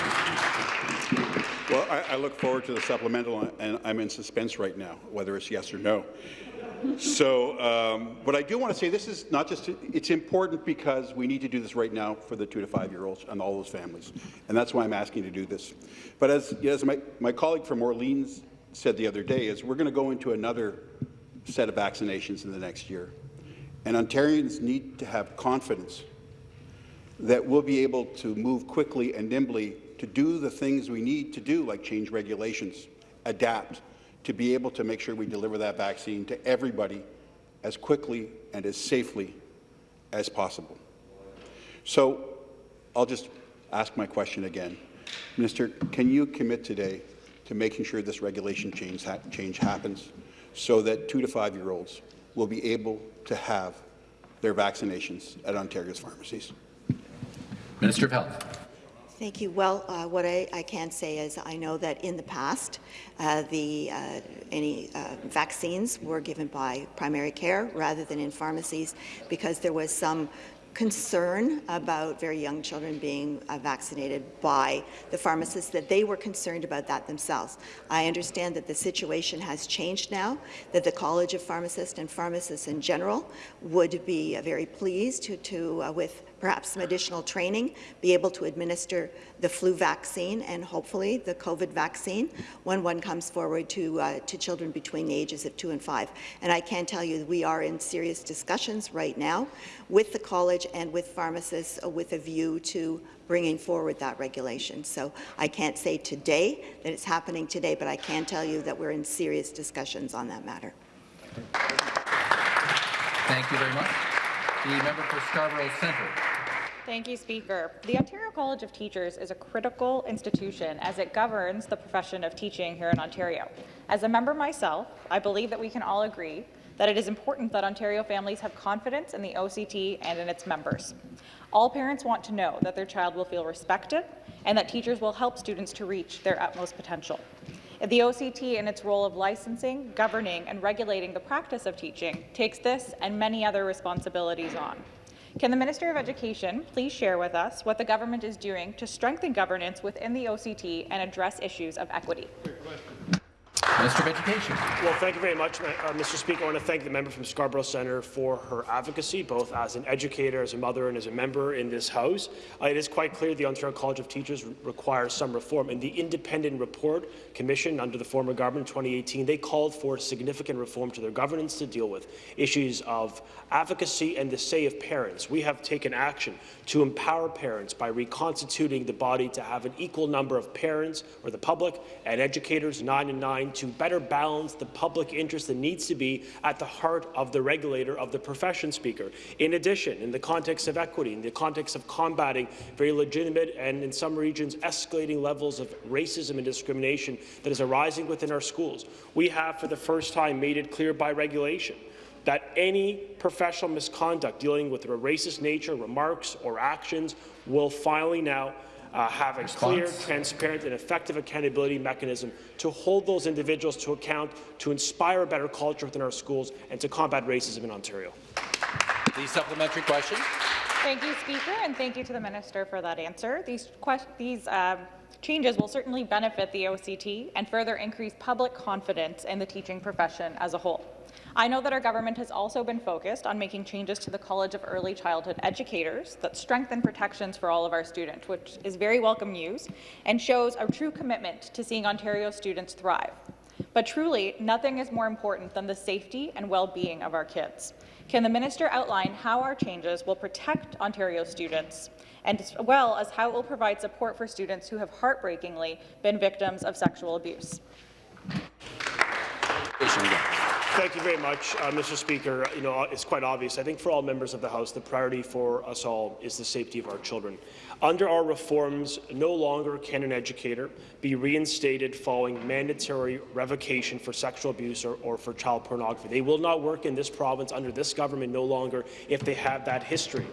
Well, I, I, look forward to the supplemental, and I'm in suspense right now, whether it's yes or no. So, um, but I do want to say this is not just, it's important because we need to do this right now for the two to five-year-olds and all those families, and that's why I'm asking to do this. But as, as my, my colleague from Orleans said the other day, is we're going to go into another set of vaccinations in the next year, and Ontarians need to have confidence that we'll be able to move quickly and nimbly to do the things we need to do, like change regulations, adapt, to be able to make sure we deliver that vaccine to everybody as quickly and as safely as possible. So I'll just ask my question again. Minister, can you commit today to making sure this regulation change, ha change happens so that two to five-year-olds will be able to have their vaccinations at Ontario's pharmacies? Minister of Health. Thank you. Well, uh, what I, I, can say is I know that in the past, uh, the uh, any uh, vaccines were given by primary care rather than in pharmacies because there was some concern about very young children being uh, vaccinated by the pharmacists, that they were concerned about that themselves. I understand that the situation has changed now, that the College of Pharmacists and pharmacists in general would be uh, very pleased to, to uh, with perhaps some additional training, be able to administer the flu vaccine and hopefully the COVID vaccine when one comes forward to, uh, to children between the ages of two and five. And I can tell you we are in serious discussions right now with the college and with pharmacists uh, with a view to bringing forward that regulation. So I can't say today that it's happening today, but I can tell you that we're in serious discussions on that matter. Thank you very much. The member for Scarborough Centre. Thank you, Speaker. The Ontario College of Teachers is a critical institution as it governs the profession of teaching here in Ontario. As a member myself, I believe that we can all agree that it is important that Ontario families have confidence in the OCT and in its members. All parents want to know that their child will feel respected and that teachers will help students to reach their utmost potential. The OCT, in its role of licensing, governing, and regulating the practice of teaching, takes this and many other responsibilities on. Can the Minister of Education please share with us what the government is doing to strengthen governance within the OCT and address issues of equity? Minister of Education. Well, thank you very much, uh, Mr. Speaker. I want to thank the member from Scarborough Centre for her advocacy, both as an educator, as a mother, and as a member in this House. Uh, it is quite clear the Ontario College of Teachers requires some reform, and the independent report commission under the former government in 2018, they called for significant reform to their governance to deal with issues of advocacy and the say of parents. We have taken action to empower parents by reconstituting the body to have an equal number of parents or the public and educators, nine and nine, to better balance the public interest that needs to be at the heart of the regulator of the profession speaker. In addition, in the context of equity, in the context of combating very legitimate and in some regions escalating levels of racism and discrimination that is arising within our schools, we have for the first time made it clear by regulation that any professional misconduct dealing with a racist nature, remarks or actions will finally now uh, have a Response. clear, transparent and effective accountability mechanism to hold those individuals to account, to inspire a better culture within our schools and to combat racism in Ontario. The supplementary question. Thank you, Speaker, and thank you to the Minister for that answer. These, these um, changes will certainly benefit the OCT and further increase public confidence in the teaching profession as a whole. I know that our government has also been focused on making changes to the College of Early Childhood Educators that strengthen protections for all of our students, which is very welcome news and shows a true commitment to seeing Ontario students thrive. But truly, nothing is more important than the safety and well-being of our kids. Can the minister outline how our changes will protect Ontario students and as well as how it will provide support for students who have heartbreakingly been victims of sexual abuse? Thank you very much, uh, Mr. Speaker. You know, it's quite obvious. I think for all members of the House, the priority for us all is the safety of our children. Under our reforms, no longer can an educator be reinstated following mandatory revocation for sexual abuse or, or for child pornography. They will not work in this province under this government no longer if they have that history.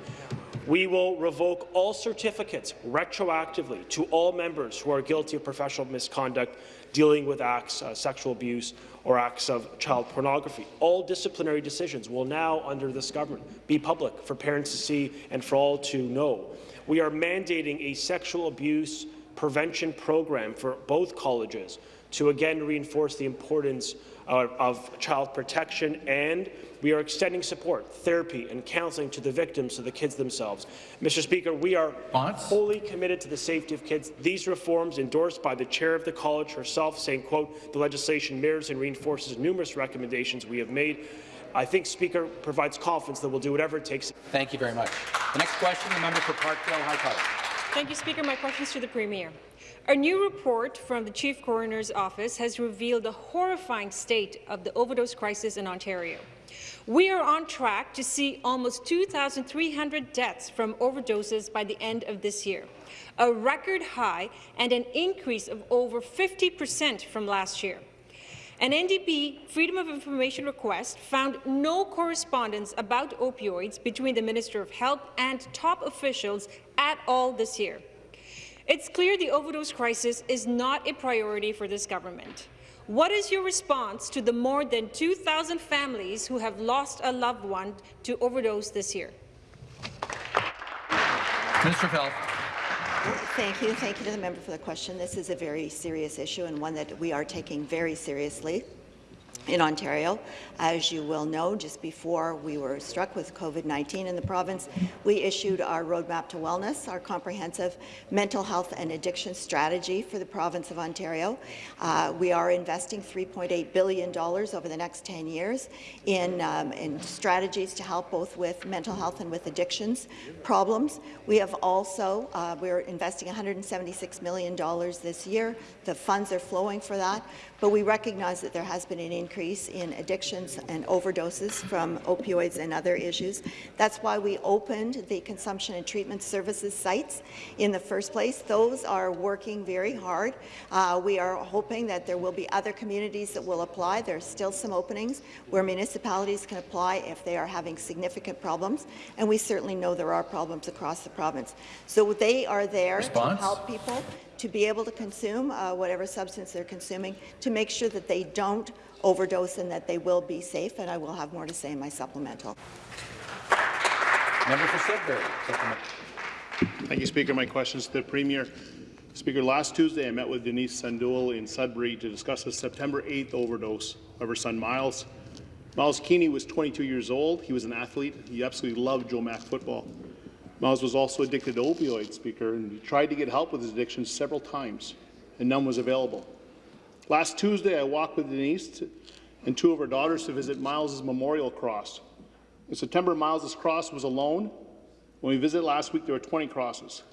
We will revoke all certificates retroactively to all members who are guilty of professional misconduct dealing with acts, uh, sexual abuse or acts of child pornography. All disciplinary decisions will now, under this government, be public for parents to see and for all to know. We are mandating a sexual abuse prevention program for both colleges to again reinforce the importance uh, of child protection and we are extending support, therapy and counselling to the victims, to the kids themselves. Mr. Speaker, we are wholly committed to the safety of kids. These reforms, endorsed by the chair of the college herself, saying, quote, the legislation mirrors and reinforces numerous recommendations we have made. I think Speaker provides confidence that we'll do whatever it takes. Thank you very much. The next question, the member for Parkdale High Park. Thank you, Speaker. My question is to the Premier. A new report from the Chief Coroner's Office has revealed the horrifying state of the overdose crisis in Ontario. We are on track to see almost 2,300 deaths from overdoses by the end of this year, a record high and an increase of over 50 percent from last year. An NDP Freedom of Information request found no correspondence about opioids between the Minister of Health and top officials at all this year. It's clear the overdose crisis is not a priority for this government. What is your response to the more than 2,000 families who have lost a loved one to overdose this year? Minister of Health. Thank you. Thank you to the member for the question. This is a very serious issue and one that we are taking very seriously in Ontario. As you will know, just before we were struck with COVID-19 in the province, we issued our Roadmap to Wellness, our comprehensive mental health and addiction strategy for the province of Ontario. Uh, we are investing $3.8 billion over the next 10 years in, um, in strategies to help both with mental health and with addictions problems. We have also, uh, we're investing $176 million this year. The funds are flowing for that, but we recognize that there has been an increase in addictions and overdoses from opioids and other issues. That's why we opened the consumption and treatment services sites in the first place. Those are working very hard. Uh, we are hoping that there will be other communities that will apply. There are still some openings where municipalities can apply if they are having significant problems, and we certainly know there are problems across the province. So they are there Response? to help people to be able to consume uh, whatever substance they're consuming, to make sure that they don't overdose and that they will be safe, and I will have more to say in my supplemental. Member for Sudbury. Thank you, Speaker. My question is to the Premier. Speaker, last Tuesday I met with Denise Sandul in Sudbury to discuss a September 8th overdose of her son Miles. Miles Keeney was 22 years old. He was an athlete. He absolutely loved Joe Mac football. Miles was also addicted to opioids, Speaker, and he tried to get help with his addiction several times, and none was available. Last Tuesday, I walked with Denise and two of her daughters to visit Miles's memorial cross. In September, Miles's cross was alone. When we visited last week, there were 20 crosses.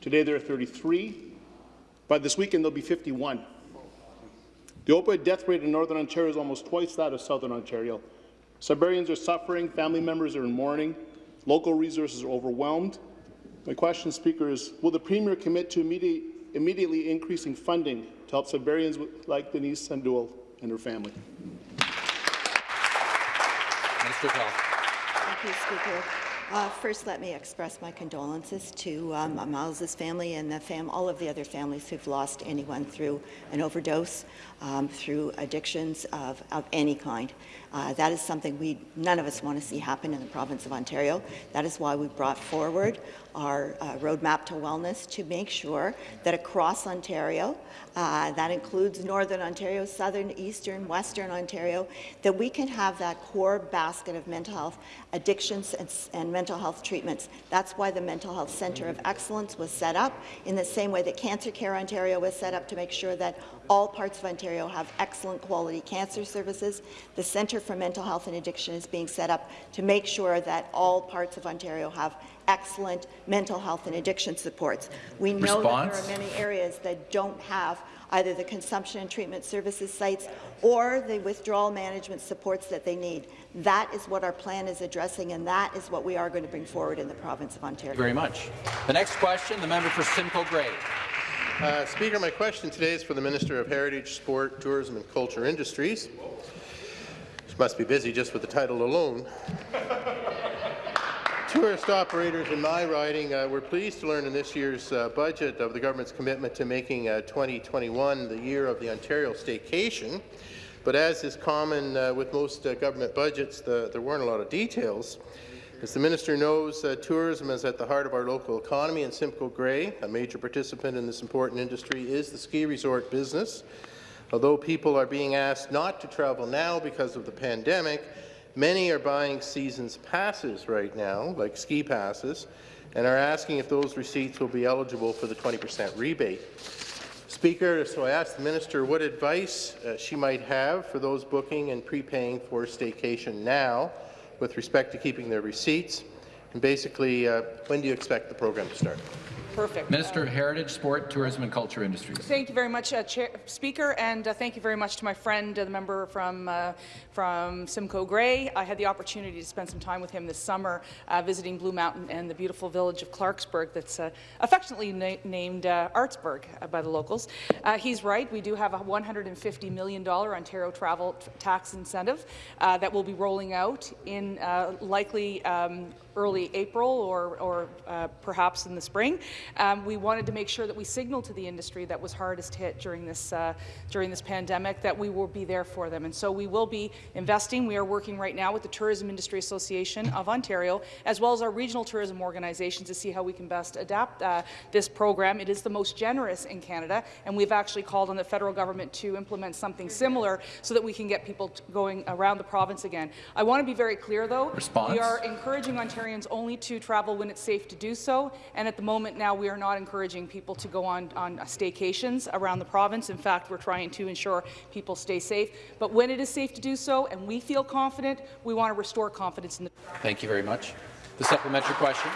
Today, there are 33. By this weekend, there'll be 51. The opioid death rate in Northern Ontario is almost twice that of Southern Ontario. Sudburyans are suffering, family members are in mourning, Local resources are overwhelmed. My question, Speaker, is will the Premier commit to immediate, immediately increasing funding to help Sudburyans like Denise Sandul and her family? Minister of Health. Thank you, Speaker. Uh, first, let me express my condolences to um, Miles's family and the fam all of the other families who've lost anyone through an overdose, um, through addictions of, of any kind. Uh, that is something we none of us want to see happen in the province of Ontario. That is why we brought forward our uh, roadmap to wellness to make sure that across Ontario, uh, that includes Northern Ontario, Southern, Eastern, Western Ontario, that we can have that core basket of mental health addictions and, and mental health treatments. That's why the Mental Health Centre of Excellence was set up in the same way that Cancer Care Ontario was set up to make sure that all parts of Ontario have excellent quality cancer services. The Centre for Mental Health and Addiction is being set up to make sure that all parts of Ontario have excellent mental health and addiction supports. We know Response? that there are many areas that don't have either the consumption and treatment services sites or the withdrawal management supports that they need. That is what our plan is addressing, and that is what we are going to bring forward in the province of Ontario. Thank you very much. The next question, the member for Simcoe Grey. Uh, Speaker, my question today is for the Minister of Heritage, Sport, Tourism and Culture Industries. She must be busy just with the title alone. Tourist operators in my riding uh, were pleased to learn in this year's uh, budget of the government's commitment to making uh, 2021 the year of the Ontario staycation. But as is common uh, with most uh, government budgets, the, there weren't a lot of details. As the minister knows, uh, tourism is at the heart of our local economy, and Simcoe Grey, a major participant in this important industry, is the ski resort business. Although people are being asked not to travel now because of the pandemic, many are buying seasons passes right now, like ski passes, and are asking if those receipts will be eligible for the 20% rebate. Speaker, so I asked the minister what advice uh, she might have for those booking and prepaying for staycation now with respect to keeping their receipts? And basically, uh, when do you expect the program to start? Perfect. Minister of Heritage, Sport, Tourism and Culture Industries. Thank you very much, uh, Chair, Speaker, and uh, thank you very much to my friend, uh, the member from uh, from Simcoe Grey. I had the opportunity to spend some time with him this summer, uh, visiting Blue Mountain and the beautiful village of Clarksburg, that's uh, affectionately na named Artsburg by the locals. he's right. We do have a 150 million dollar Ontario travel tax incentive that will be rolling out in likely. Um, early April or, or uh, perhaps in the spring. Um, we wanted to make sure that we signaled to the industry that was hardest hit during this, uh, during this pandemic that we will be there for them. And so we will be investing. We are working right now with the Tourism Industry Association of Ontario, as well as our regional tourism organizations to see how we can best adapt uh, this program. It is the most generous in Canada, and we've actually called on the federal government to implement something similar so that we can get people going around the province again. I want to be very clear, though. Response? We are encouraging Ontarians only to travel when it's safe to do so, and at the moment now we are not encouraging people to go on, on staycations around the province. In fact, we're trying to ensure people stay safe. But when it is safe to do so and we feel confident, we want to restore confidence in the Thank you very much. The supplementary question.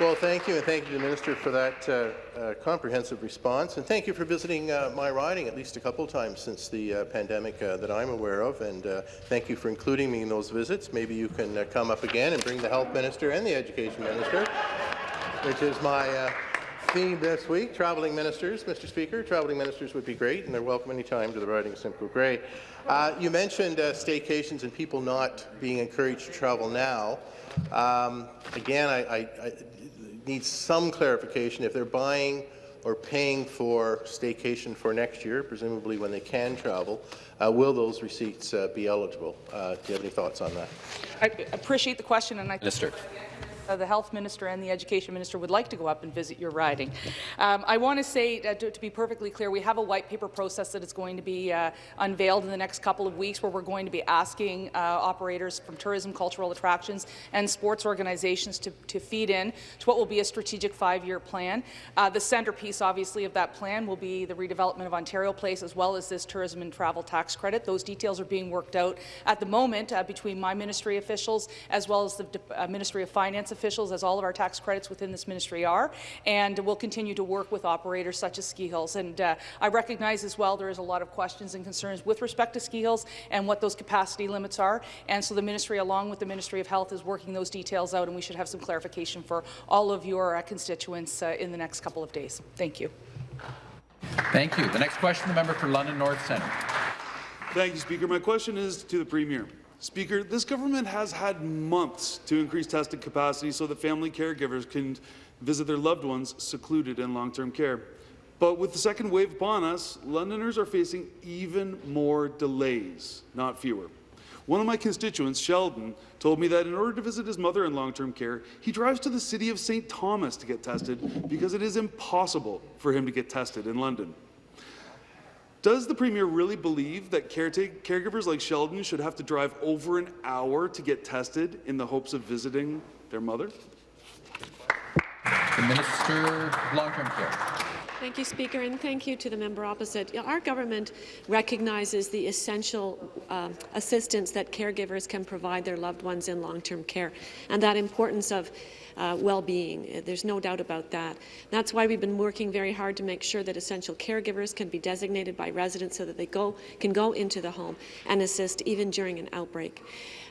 Well, thank you, and thank you to the Minister for that uh, uh, comprehensive response. And thank you for visiting uh, my riding at least a couple times since the uh, pandemic uh, that I'm aware of. And uh, thank you for including me in those visits. Maybe you can come up again and bring the Health Minister and the Education Minister, which is my theme this week. Traveling ministers, Mr. Speaker. Traveling ministers would be great, and they're welcome anytime to the riding of Simcoe Grey. you mentioned staycations and people not being encouraged to travel now. Um, again, I, I, I, need some clarification. If they're buying or paying for staycation for next year, presumably when they can travel, uh, will those receipts uh, be eligible? Uh, do you have any thoughts on that? I appreciate the question, and I Minister uh, the health minister and the education minister would like to go up and visit your riding. Um, I want to say, uh, to, to, be perfectly clear, we have a white paper process that is going to be uh, unveiled in the next couple of weeks where we're going to be asking uh, operators from tourism, cultural attractions, and sports organizations to, to feed in to what will be a strategic five-year plan. Uh, the centerpiece, obviously, of that plan will be the redevelopment of Ontario Place as well as this tourism and travel tax credit. Those details are being worked out at the moment uh, between my ministry officials as well as the Ministry of Finance officials, as all of our tax credits within this ministry are, and we'll continue to work with operators such as ski hills. And uh, I recognize as well there is a lot of questions and concerns with respect to ski hills and what those capacity limits are. And so the ministry, along with the Ministry of Health, is working those details out, and we should have some clarification for all of your uh, constituents uh, in the next couple of days. Thank you. Thank you. The next question, the member for London North Centre. Thank you, Speaker. My question is to the Premier. Speaker, this government has had months to increase testing capacity so that family caregivers can visit their loved ones secluded in long-term care. But with the second wave upon us, Londoners are facing even more delays, not fewer. One of my constituents, Sheldon, told me that in order to visit his mother in long-term care, he drives to the city of St. Thomas to get tested because it is impossible for him to get tested in London. Does the Premier really believe that caregivers like Sheldon should have to drive over an hour to get tested in the hopes of visiting their mother? The Minister of Long-Term Care. Thank you, Speaker, and thank you to the member opposite. Our government recognizes the essential uh, assistance that caregivers can provide their loved ones in long-term care and that importance of uh, well-being. There's no doubt about that. That's why we've been working very hard to make sure that essential caregivers can be designated by residents so that they go, can go into the home and assist even during an outbreak.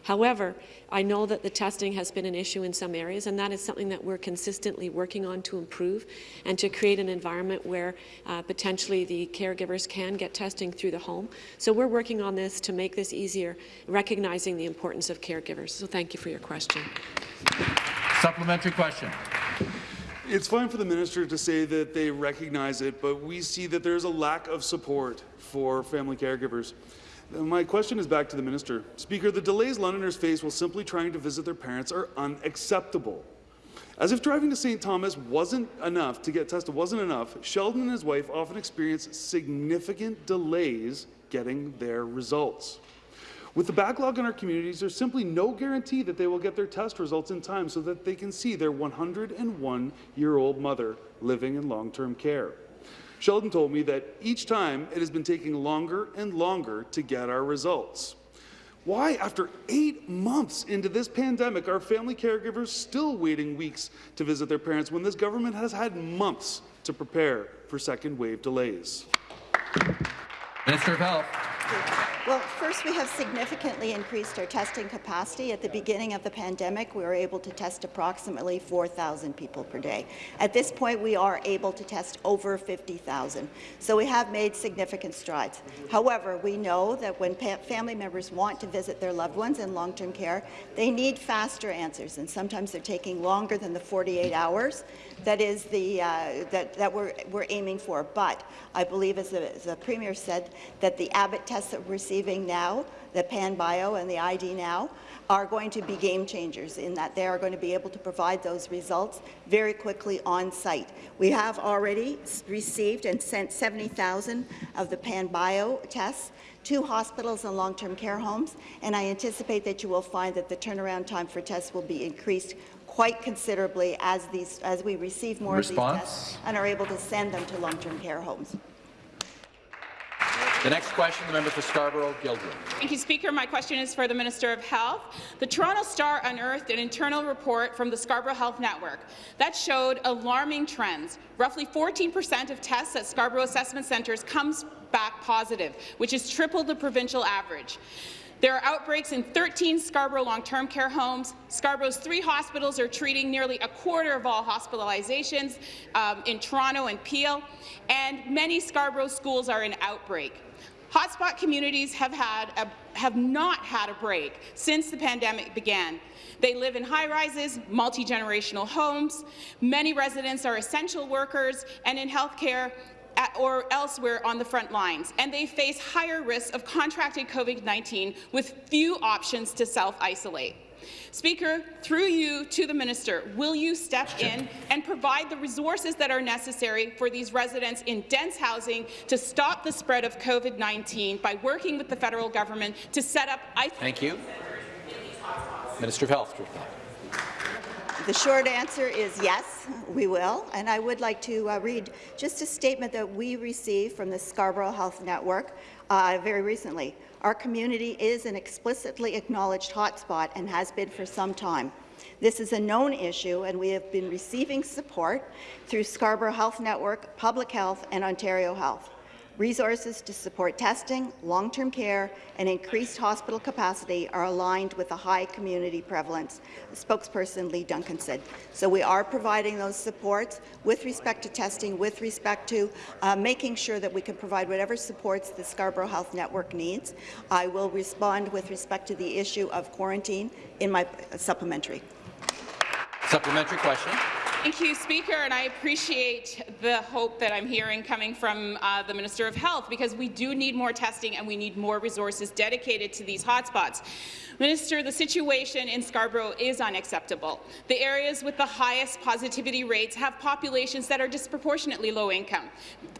However, I know that the testing has been an issue in some areas, and that is something that we're consistently working on to improve and to create an environment where uh, potentially the caregivers can get testing through the home. So we're working on this to make this easier, recognizing the importance of caregivers. So thank you for your question. Supplementary question. It's fine for the minister to say that they recognize it, but we see that there's a lack of support for family caregivers. My question is back to the minister. Speaker, the delays Londoners face while simply trying to visit their parents are unacceptable. As if driving to St. Thomas wasn't enough to get tested, wasn't enough, Sheldon and his wife often experience significant delays getting their results. With the backlog in our communities, there's simply no guarantee that they will get their test results in time so that they can see their 101-year-old mother living in long-term care. Sheldon told me that each time it has been taking longer and longer to get our results. Why, after eight months into this pandemic, are family caregivers still waiting weeks to visit their parents when this government has had months to prepare for second wave delays? Minister of Health. Well, first, we have significantly increased our testing capacity. At the beginning of the pandemic, we were able to test approximately 4,000 people per day. At this point, we are able to test over 50,000. So we have made significant strides. However, we know that when family members want to visit their loved ones in long-term care, they need faster answers, and sometimes they're taking longer than the 48 hours that is the uh, that that we're we're aiming for. But I believe, as the, as the premier said, that the Abbott tests that we're receiving now, the PanBio and the ID now, are going to be game changers in that they are going to be able to provide those results very quickly on site. We have already received and sent 70,000 of the PanBio tests to hospitals and long-term care homes, and I anticipate that you will find that the turnaround time for tests will be increased quite considerably as these as we receive more Response? of these tests and are able to send them to long-term care homes. The next question, the member for Scarborough-Guildwood. Thank you, Speaker. My question is for the Minister of Health. The Toronto Star unearthed an internal report from the Scarborough Health Network that showed alarming trends. Roughly 14% of tests at Scarborough Assessment Centres comes back positive, which is triple the provincial average. There are outbreaks in 13 Scarborough long-term care homes. Scarborough's three hospitals are treating nearly a quarter of all hospitalizations um, in Toronto and Peel, and many Scarborough schools are in outbreak. Hotspot communities have, had a, have not had a break since the pandemic began. They live in high-rises, multi-generational homes. Many residents are essential workers, and in healthcare, or elsewhere on the front lines, and they face higher risks of contracting COVID-19 with few options to self-isolate. Speaker, through you to the minister, will you step in and provide the resources that are necessary for these residents in dense housing to stop the spread of COVID-19 by working with the federal government to set up Thank you. Minister of Health. The short answer is yes, we will. And I would like to uh, read just a statement that we received from the Scarborough Health Network uh, very recently. Our community is an explicitly acknowledged hotspot and has been for some time. This is a known issue, and we have been receiving support through Scarborough Health Network, Public Health, and Ontario Health. Resources to support testing, long-term care, and increased hospital capacity are aligned with the high community prevalence, spokesperson Lee Duncan said. So we are providing those supports with respect to testing, with respect to uh, making sure that we can provide whatever supports the Scarborough Health Network needs. I will respond with respect to the issue of quarantine in my supplementary. Supplementary question. Thank you, Speaker, and I appreciate the hope that I'm hearing coming from uh, the Minister of Health, because we do need more testing and we need more resources dedicated to these hotspots. Minister, the situation in Scarborough is unacceptable. The areas with the highest positivity rates have populations that are disproportionately low income.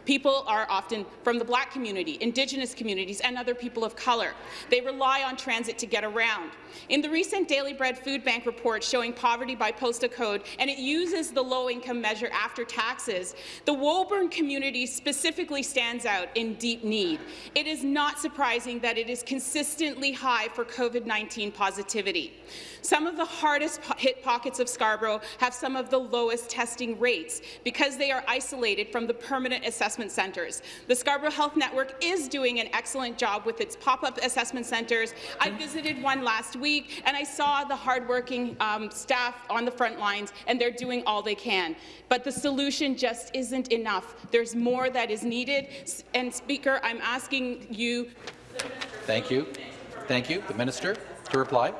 People are often from the Black community, Indigenous communities, and other people of colour. They rely on transit to get around. In the recent Daily Bread Food Bank report showing poverty by code, and it uses the low-income measure after taxes, the Woburn community specifically stands out in deep need. It is not surprising that it is consistently high for COVID-19 positivity. Some of the hardest hit pockets of Scarborough have some of the lowest testing rates because they are isolated from the permanent assessment centres. The Scarborough Health Network is doing an excellent job with its pop-up assessment centres. I visited one last week, and I saw the hardworking um, staff on the front lines, and they're doing all they can. But the solution just isn't enough. There's more that is needed. And, Speaker, I'm asking you... Thank you. Thank you. The Minister to reply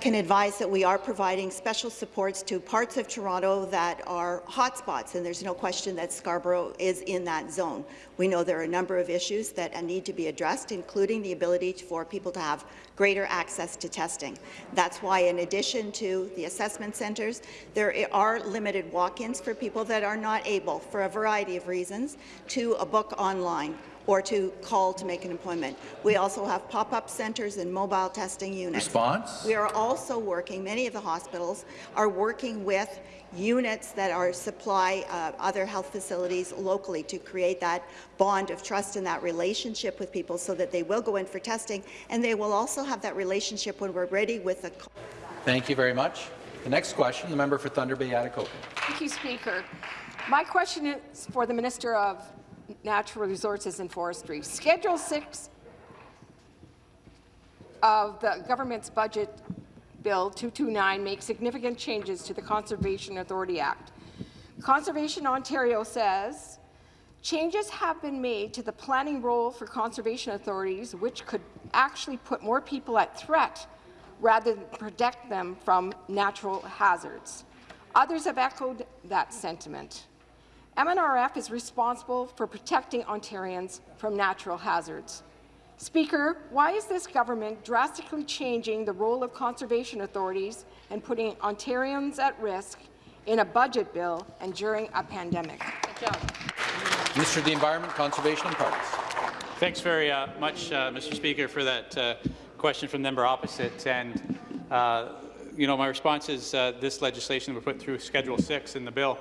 can advise that we are providing special supports to parts of Toronto that are hotspots, and there's no question that Scarborough is in that zone. We know there are a number of issues that need to be addressed, including the ability for people to have greater access to testing. That's why, in addition to the assessment centres, there are limited walk-ins for people that are not able, for a variety of reasons, to book online or to call to make an appointment. We also have pop-up centres and mobile testing units. Response? We are also working, many of the hospitals are working with units that are supply uh, other health facilities locally to create that bond of trust and that relationship with people so that they will go in for testing and they will also have that relationship when we're ready with the Thank you very much. The next question, the member for Thunder Bay Atikokan. Thank you, Speaker. My question is for the Minister of Natural Resources and Forestry. Schedule 6 of the government's budget bill 229 makes significant changes to the Conservation Authority Act. Conservation Ontario says changes have been made to the planning role for conservation authorities which could actually put more people at threat rather than protect them from natural hazards. Others have echoed that sentiment. MNRF is responsible for protecting Ontarians from natural hazards. Speaker, why is this government drastically changing the role of conservation authorities and putting Ontarians at risk in a budget bill and during a pandemic? Good job. Minister of the Environment, Conservation and Parks. Thanks very uh, much, uh, Mr. Speaker, for that uh, question from the member opposite. And, uh, you know, my response is uh, this legislation we put through Schedule 6 in the bill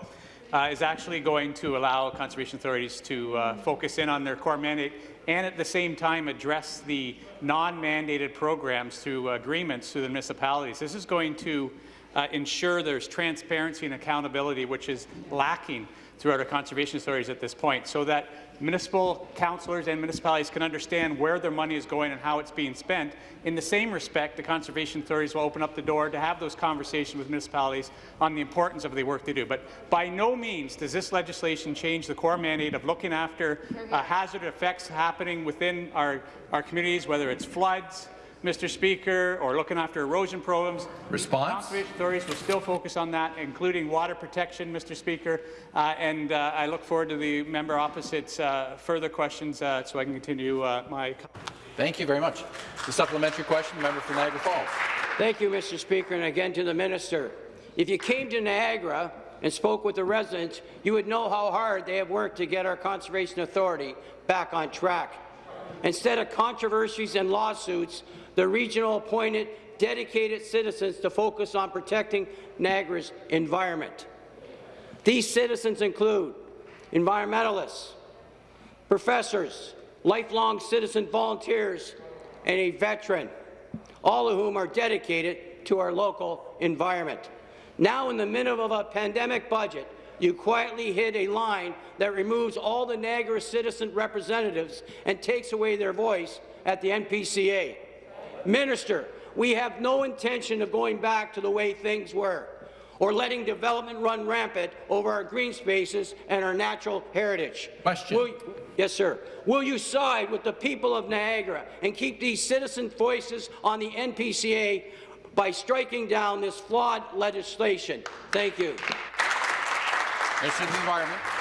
uh, is actually going to allow conservation authorities to uh, focus in on their core mandate and at the same time address the non-mandated programs through agreements through the municipalities. This is going to uh, ensure there's transparency and accountability, which is lacking throughout our conservation stories at this point, so that municipal councillors and municipalities can understand where their money is going and how it's being spent. In the same respect, the conservation authorities will open up the door to have those conversations with municipalities on the importance of the work they do. But by no means does this legislation change the core mandate of looking after uh, hazard effects happening within our, our communities, whether it's floods, Mr. Speaker, or looking after erosion problems. Response? Conservation authorities will still focus on that, including water protection, Mr. Speaker. Uh, and uh, I look forward to the member opposite's uh, further questions uh, so I can continue uh, my. Thank you very much. The supplementary question, member for Niagara Falls. Thank you, Mr. Speaker, and again to the minister. If you came to Niagara and spoke with the residents, you would know how hard they have worked to get our Conservation Authority back on track. Instead of controversies and lawsuits, the regional appointed dedicated citizens to focus on protecting Niagara's environment. These citizens include environmentalists, professors, lifelong citizen volunteers, and a veteran, all of whom are dedicated to our local environment. Now, in the middle of a pandemic budget, you quietly hit a line that removes all the Niagara citizen representatives and takes away their voice at the NPCA. Minister, we have no intention of going back to the way things were or letting development run rampant over our green spaces and our natural heritage. Question. Will, yes, sir. Will you side with the people of Niagara and keep these citizen voices on the NPCA by striking down this flawed legislation? Thank you. Minister of Environment.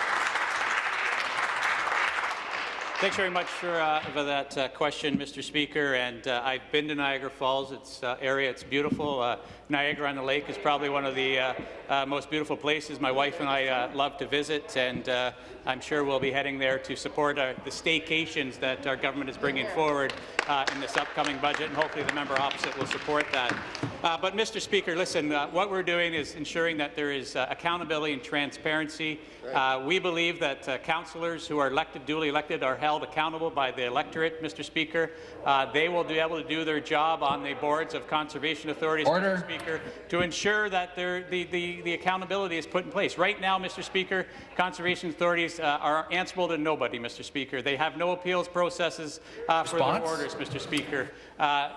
Thanks very much for, uh, for that uh, question, Mr. Speaker. And uh, I've been to Niagara Falls. It's uh, area. It's beautiful. Uh, Niagara on the Lake is probably one of the uh, uh, most beautiful places my wife and I uh, love to visit. And uh, I'm sure we'll be heading there to support uh, the staycations that our government is bringing forward uh, in this upcoming budget. And hopefully the member opposite will support that. Uh, but, Mr. Speaker, listen, uh, what we're doing is ensuring that there is uh, accountability and transparency. Uh, we believe that uh, councillors who are elected, duly elected, are held accountable by the electorate, Mr. Speaker. Uh, they will be able to do their job on the boards of conservation authorities, Order. Mr. Speaker, to ensure that the, the, the accountability is put in place. Right now, Mr. Speaker, conservation authorities uh, are answerable to nobody, Mr. Speaker. They have no appeals processes uh, for their orders, Mr. Speaker. Uh,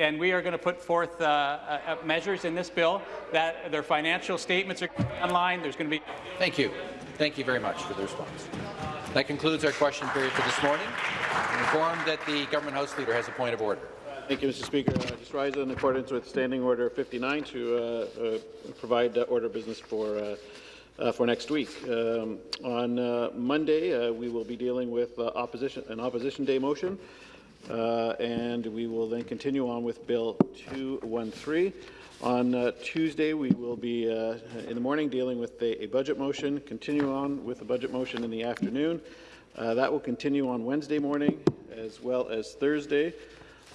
and we are going to put forth uh, uh, measures in this bill that their financial statements are online. There's going to be. Thank you. Thank you very much for the response. That concludes our question period for this morning. I'm informed that the government house leader has a point of order. Thank you, Mr. Speaker. I just rise in accordance with Standing Order 59 to uh, uh, provide uh, order business for uh, uh, for next week. Um, on uh, Monday, we will be dealing with opposition an opposition day motion, and we will then continue on with Bill 213. On uh, Tuesday, we will be uh, in the morning dealing with a, a budget motion. Continue on with the budget motion in the afternoon. Uh, that will continue on Wednesday morning as well as Thursday.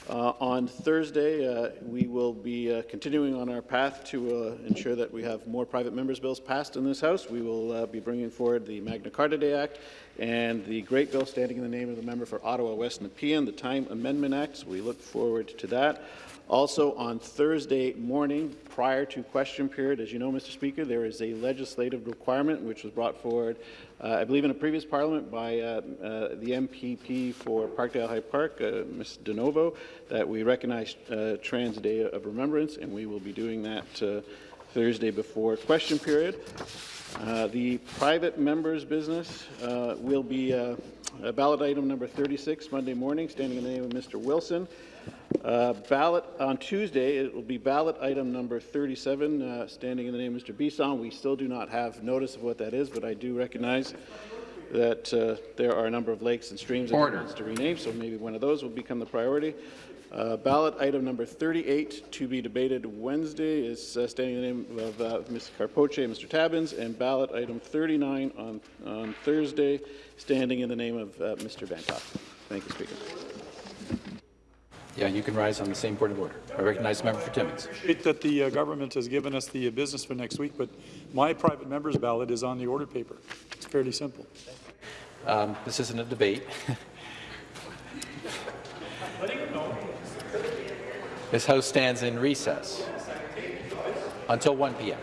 Uh, on Thursday, uh, we will be uh, continuing on our path to ensure that we have more private members' bills passed in this House. We will be bringing forward the Magna Carta Day Act and the great bill standing in the name of the member for Ottawa West Nepean, the Time Amendment Act. So we look forward to that. Also, on Thursday morning, prior to question period, as you know, Mr. Speaker, there is a legislative requirement which was brought forward, uh, I believe, in a previous parliament by uh, uh, the MPP for Parkdale High Park, uh, Ms. DiNovo, that we recognize uh, Trans Day of Remembrance, and we will be doing that uh, Thursday before question period. The private members' business will be ballot item number 36, Monday morning, standing in the name of Mr. Wilson. Uh, ballot on Tuesday, it will be ballot item number 37, uh, standing in the name of Mr. Bisson. We still do not have notice of what that is, but I do recognize that uh, there are a number of lakes and streams that wants to rename, so maybe one of those will become the priority. Uh, ballot item number 38 to be debated Wednesday is uh, standing in the name of uh, Mr. Karpoche and Mr. Tabuns, and ballot item 39 on, on Thursday, standing in the name of uh, Mr. Vanthof. Thank you, Speaker. Yeah, you can rise on the same point of order. I recognize the member for Timmins. I appreciate that the uh, government has given us the uh, business for next week, but my private member's ballot is on the order paper. It's fairly simple. Um, this isn't a debate. this House stands in recess until 1 p.m.